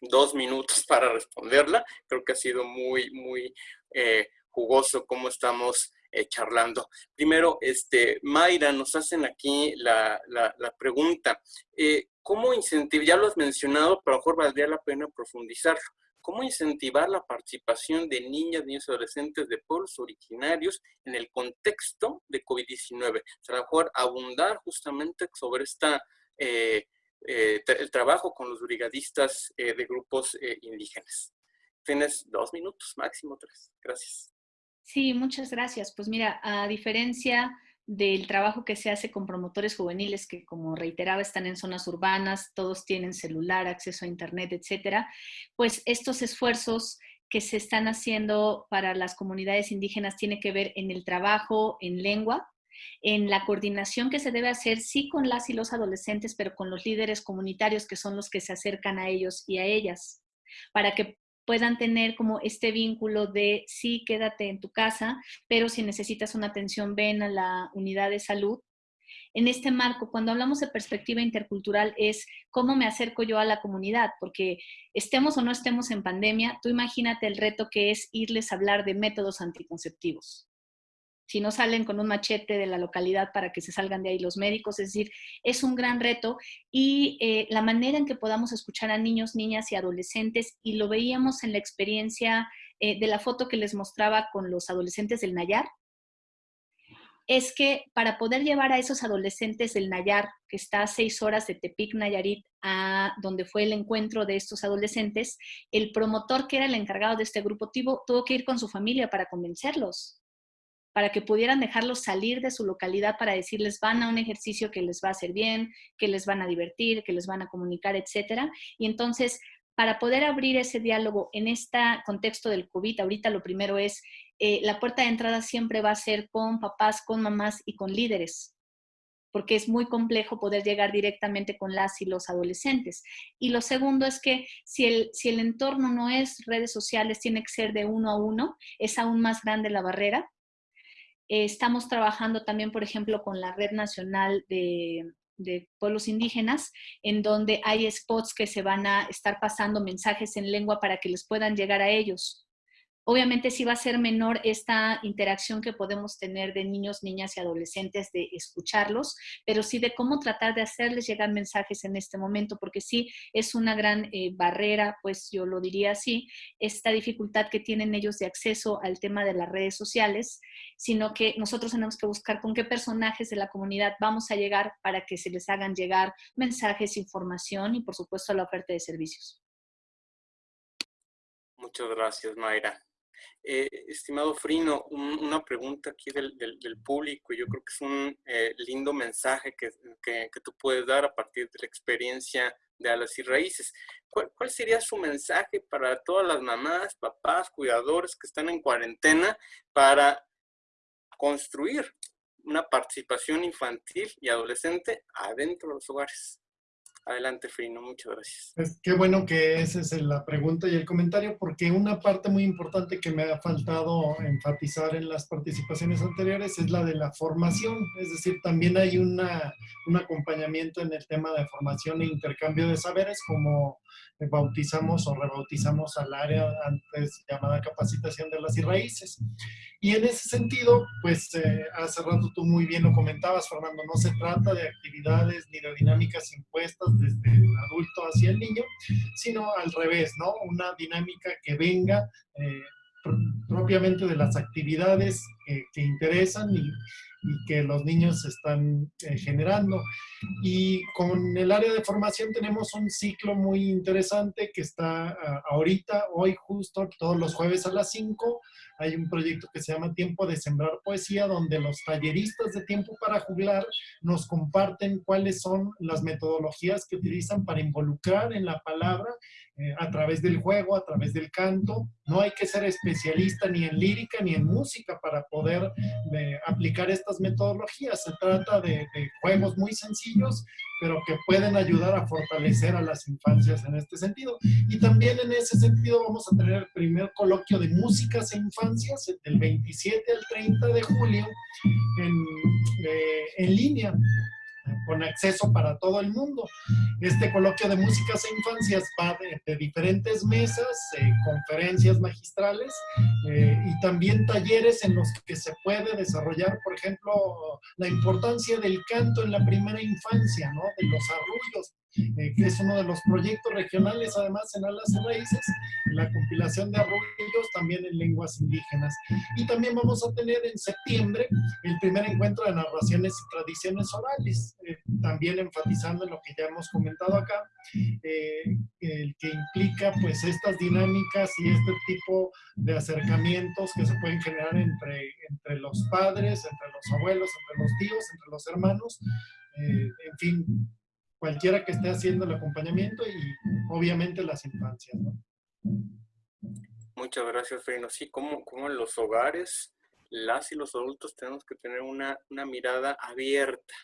dos minutos para responderla. Creo que ha sido muy, muy eh, jugoso cómo estamos eh, charlando. Primero, este, Mayra, nos hacen aquí la, pregunta. Eh, ¿Cómo incentivar? Ya lo has mencionado, pero a lo mejor valdría la pena profundizarlo. ¿Cómo incentivar la participación de niñas, niños y adolescentes de pueblos originarios en el contexto de COVID-19? O sea, a lo mejor abundar justamente sobre esta eh, el trabajo con los brigadistas eh, de grupos eh, indígenas. Tienes dos minutos, máximo tres. Gracias. Sí, muchas gracias. Pues mira, a diferencia del trabajo que se hace con promotores juveniles que, como reiteraba, están en zonas urbanas, todos tienen celular, acceso a internet, etcétera, pues estos esfuerzos que se están haciendo para las comunidades indígenas tiene que ver en el trabajo en lengua, en la coordinación que se debe hacer, sí con las y los adolescentes, pero con los líderes comunitarios que son los que se acercan a ellos y a ellas, para que puedan tener como este vínculo de sí, quédate en tu casa, pero si necesitas una atención, ven a la unidad de salud. En este marco, cuando hablamos de perspectiva intercultural, es cómo me acerco yo a la comunidad, porque estemos o no estemos en pandemia, tú imagínate el reto que es irles a hablar de métodos anticonceptivos si no salen con un machete de la localidad para que se salgan de ahí los médicos, es decir, es un gran reto. Y eh, la manera en que podamos escuchar a niños, niñas y adolescentes, y lo veíamos en la experiencia eh, de la foto que les mostraba con los adolescentes del Nayar, es que para poder llevar a esos adolescentes del Nayar, que está a seis horas de Tepic, Nayarit, a donde fue el encuentro de estos adolescentes, el promotor que era el encargado de este grupo tuvo que ir con su familia para convencerlos para que pudieran dejarlos salir de su localidad para decirles van a un ejercicio que les va a hacer bien, que les van a divertir, que les van a comunicar, etcétera. Y entonces para poder abrir ese diálogo en este contexto del COVID, ahorita lo primero es, eh, la puerta de entrada siempre va a ser con papás, con mamás y con líderes, porque es muy complejo poder llegar directamente con las y los adolescentes. Y lo segundo es que si el, si el entorno no es redes sociales, tiene que ser de uno a uno, es aún más grande la barrera. Eh, estamos trabajando también, por ejemplo, con la Red Nacional de, de pueblos indígenas, en donde hay spots que se van a estar pasando mensajes en lengua para que les puedan llegar a ellos. Obviamente sí va a ser menor esta interacción que podemos tener de niños, niñas y adolescentes de escucharlos, pero sí de cómo tratar de hacerles llegar mensajes en este momento, porque sí es una gran eh, barrera, pues yo lo diría así, esta dificultad que tienen ellos de acceso al tema de las redes sociales, sino que nosotros tenemos que buscar con qué personajes de la comunidad vamos a llegar para que se les hagan llegar mensajes, información y por supuesto la oferta de servicios. Muchas gracias, Mayra. Eh, estimado Frino, una pregunta aquí del, público. Yo creo que es un eh, lindo mensaje que, tú puedes dar a partir de la experiencia de Alas y Raíces. ¿Cuál, sería su mensaje para todas las mamás, papás, cuidadores que están en cuarentena para construir una participación infantil y adolescente adentro de los hogares? Adelante, Frino, muchas gracias. Pues qué bueno que esa es la pregunta y el comentario, porque una parte muy importante que me ha faltado enfatizar en las participaciones anteriores es la de la formación. Es decir, también hay una, un acompañamiento en el tema de formación e intercambio de saberes, como bautizamos o rebautizamos al área antes llamada capacitación de las y raíces. Y en ese sentido, pues eh, hace rato tú muy bien lo comentabas, Fernando, no se trata de actividades ni de dinámicas impuestas desde el adulto hacia el niño, sino al revés, ¿no? Una dinámica que venga eh, propiamente de las actividades que interesan y, y que los niños están eh, generando. Y con el área de formación tenemos un ciclo muy interesante que está ah, ahorita, hoy justo, todos los jueves a las 5, hay un proyecto que se llama Tiempo de Sembrar Poesía, donde los talleristas de Tiempo para Juglar nos comparten cuáles son las metodologías que utilizan para involucrar en la palabra eh, a través del juego, a través del canto. No hay que ser especialista ni en lírica ni en música para poder eh, aplicar estas metodologías. Se trata de, juegos muy sencillos, pero que pueden ayudar a fortalecer a las infancias en este sentido. Y también en ese sentido vamos a tener el primer coloquio de músicas e infancias del 27 al 30 de julio en, eh, en línea con acceso para todo el mundo. Este coloquio de músicas e infancias va de, diferentes mesas, eh, conferencias magistrales eh, y también talleres en los que se puede desarrollar, por ejemplo, la importancia del canto en la primera infancia, ¿no? de los arrullos, eh, que es uno de los proyectos regionales, además en Alas y Raíces, la compilación de arroyos también en lenguas indígenas. Y también vamos a tener en septiembre el primer encuentro de narraciones y tradiciones orales, eh, también enfatizando en lo que ya hemos comentado acá, eh, el que implica pues estas dinámicas y este tipo de acercamientos que se pueden generar entre, entre los padres, entre los abuelos, entre los tíos, entre los hermanos, en fin, cualquiera que esté haciendo el acompañamiento y obviamente las infancias. ¿no? Muchas gracias, Freino. Sí, como, como en los hogares, las y los adultos tenemos que tener una, una mirada abierta.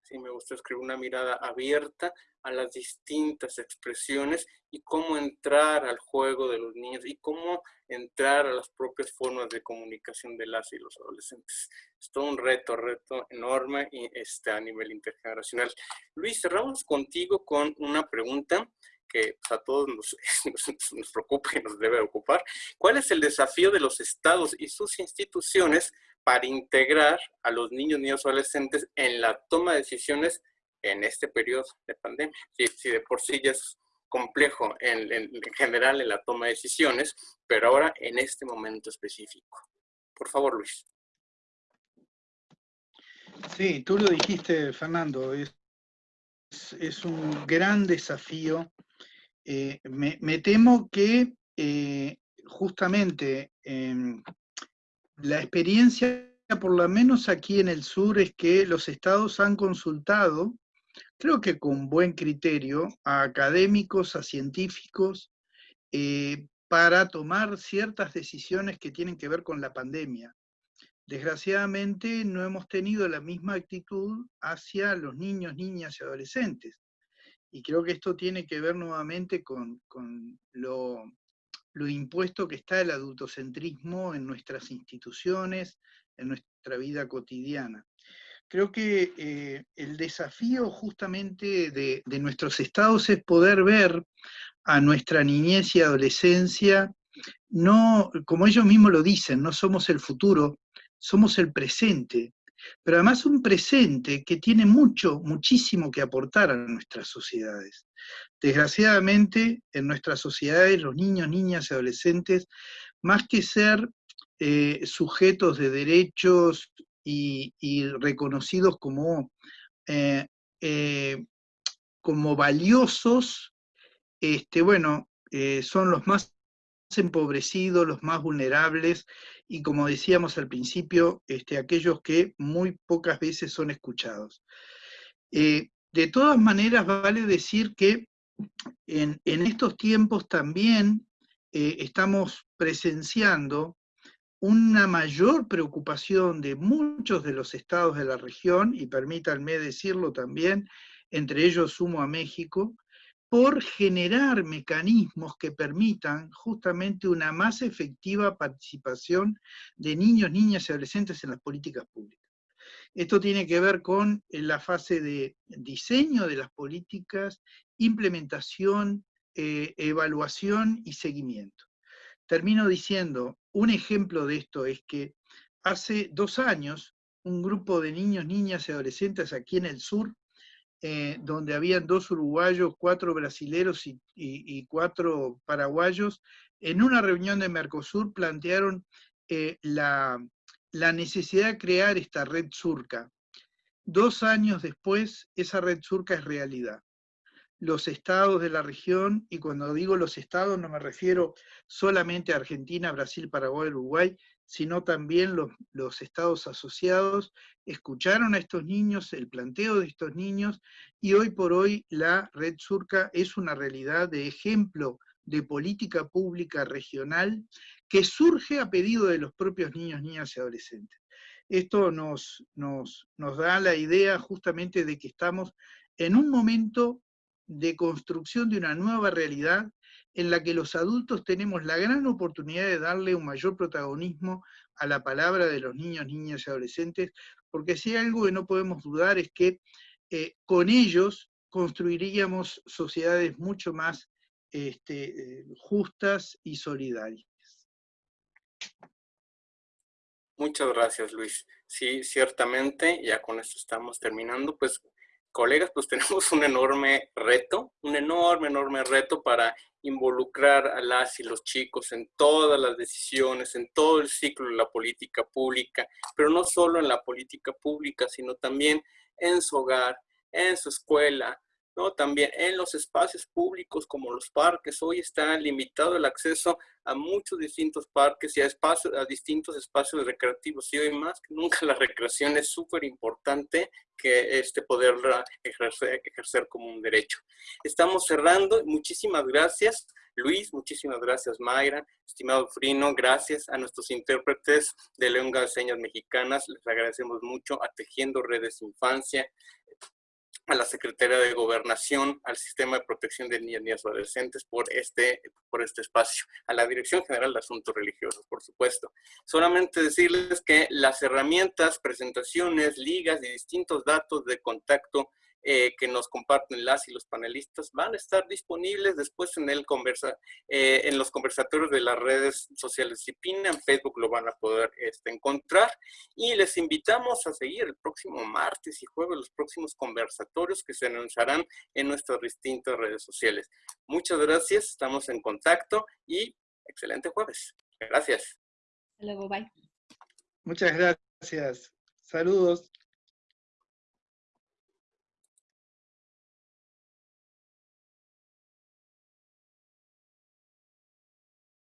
Sí, me gusta escribir una mirada abierta a las distintas expresiones y cómo entrar al juego de los niños y cómo entrar a las propias formas de comunicación de las y los adolescentes. Es todo un reto, reto enorme y este, a nivel intergeneracional. Luis, cerramos contigo con una pregunta que pues, a todos nos, nos, preocupa y nos debe ocupar. ¿Cuál es el desafío de los estados y sus instituciones para integrar a los niños, niños adolescentes en la toma de decisiones en este periodo de pandemia. Si, de por sí ya es complejo en, general en la toma de decisiones, pero ahora en este momento específico. Por favor, Luis. Sí, tú lo dijiste, Fernando, es, es un gran desafío. Eh, me, temo que eh, justamente em, la experiencia, por lo menos aquí en el sur, es que los estados han consultado creo que con buen criterio, a académicos, a científicos, eh, para tomar ciertas decisiones que tienen que ver con la pandemia. Desgraciadamente no hemos tenido la misma actitud hacia los niños, niñas y adolescentes. Y creo que esto tiene que ver nuevamente con, lo, impuesto que está el adultocentrismo en nuestras instituciones, en nuestra vida cotidiana. Creo que eh, el desafío justamente de, nuestros estados es poder ver a nuestra niñez y adolescencia, no, como ellos mismos lo dicen, no somos el futuro, somos el presente, pero además un presente que tiene mucho, muchísimo que aportar a nuestras sociedades. Desgraciadamente, en nuestras sociedades, los niños, niñas y adolescentes, más que ser eh, sujetos de derechos y, reconocidos como, eh, eh, como valiosos, este, bueno, son los más empobrecidos, los más vulnerables, y como decíamos al principio, este, aquellos que muy pocas veces son escuchados. Eh, de todas maneras, vale decir que en, estos tiempos también eh, estamos presenciando una mayor preocupación de muchos de los estados de la región, y permítanme decirlo también, entre ellos sumo a México, por generar mecanismos que permitan justamente una más efectiva participación de niños, niñas y adolescentes en las políticas públicas. Esto tiene que ver con eh, la fase de diseño de las políticas, implementación, eh, evaluación y seguimiento. Termino diciendo, un ejemplo de esto es que hace dos años, un grupo de niños, niñas y adolescentes aquí en el sur eh, donde habían dos uruguayos, cuatro brasileros y, cuatro paraguayos, en una reunión de Mercosur plantearon eh, la, la necesidad de crear esta red surca. Dos años después, esa red surca es realidad. Los estados de la región, y cuando digo los estados no me refiero solamente a Argentina, Brasil, Paraguay, Uruguay, sino también los, estados asociados, escucharon a estos niños, el planteo de estos niños, y hoy por hoy la Red Surca es una realidad de ejemplo de política pública regional que surge a pedido de los propios niños, niñas y adolescentes. Esto nos, nos, nos da la idea justamente de que estamos en un momento de construcción de una nueva realidad en la que los adultos tenemos la gran oportunidad de darle un mayor protagonismo a la palabra de los niños, niñas y adolescentes, porque si hay algo que no podemos dudar es que eh, con ellos construiríamos sociedades mucho más este, eh, justas y solidarias. Muchas gracias, Luis. Sí, ciertamente, ya con esto estamos terminando, pues colegas, pues tenemos un enorme reto, un enorme, enorme reto para involucrar a las y los chicos en todas las decisiones, en todo el ciclo de la política pública, pero no solo en la política pública, sino también en su hogar, en su escuela, también en los espacios públicos como los parques. Hoy está limitado el acceso a muchos distintos parques y a, espacios, a distintos espacios recreativos. Y hoy más que nunca la recreación es súper importante que este poderla ejercer, ejercer como un derecho. Estamos cerrando. Muchísimas gracias. Luis, muchísimas gracias Mayra, estimado Frino, gracias a nuestros intérpretes de lengua de señas mexicanas, les agradecemos mucho a Tejiendo Redes Infancia, a la Secretaría de Gobernación, al Sistema de Protección de Niñas, y Adolescentes por este, por este espacio, a la Dirección General de Asuntos Religiosos, por supuesto. Solamente decirles que las herramientas, presentaciones, ligas y distintos datos de contacto eh, que nos comparten las y los panelistas van a estar disponibles después en, el conversa, eh, en los conversatorios de las redes sociales CIPINA, en Facebook lo van a poder este, encontrar y les invitamos a seguir el próximo martes y jueves los próximos conversatorios que se anunciarán en nuestras distintas redes sociales. Muchas gracias, estamos en contacto y excelente jueves. Gracias. Hasta luego, bye. Muchas gracias. Saludos.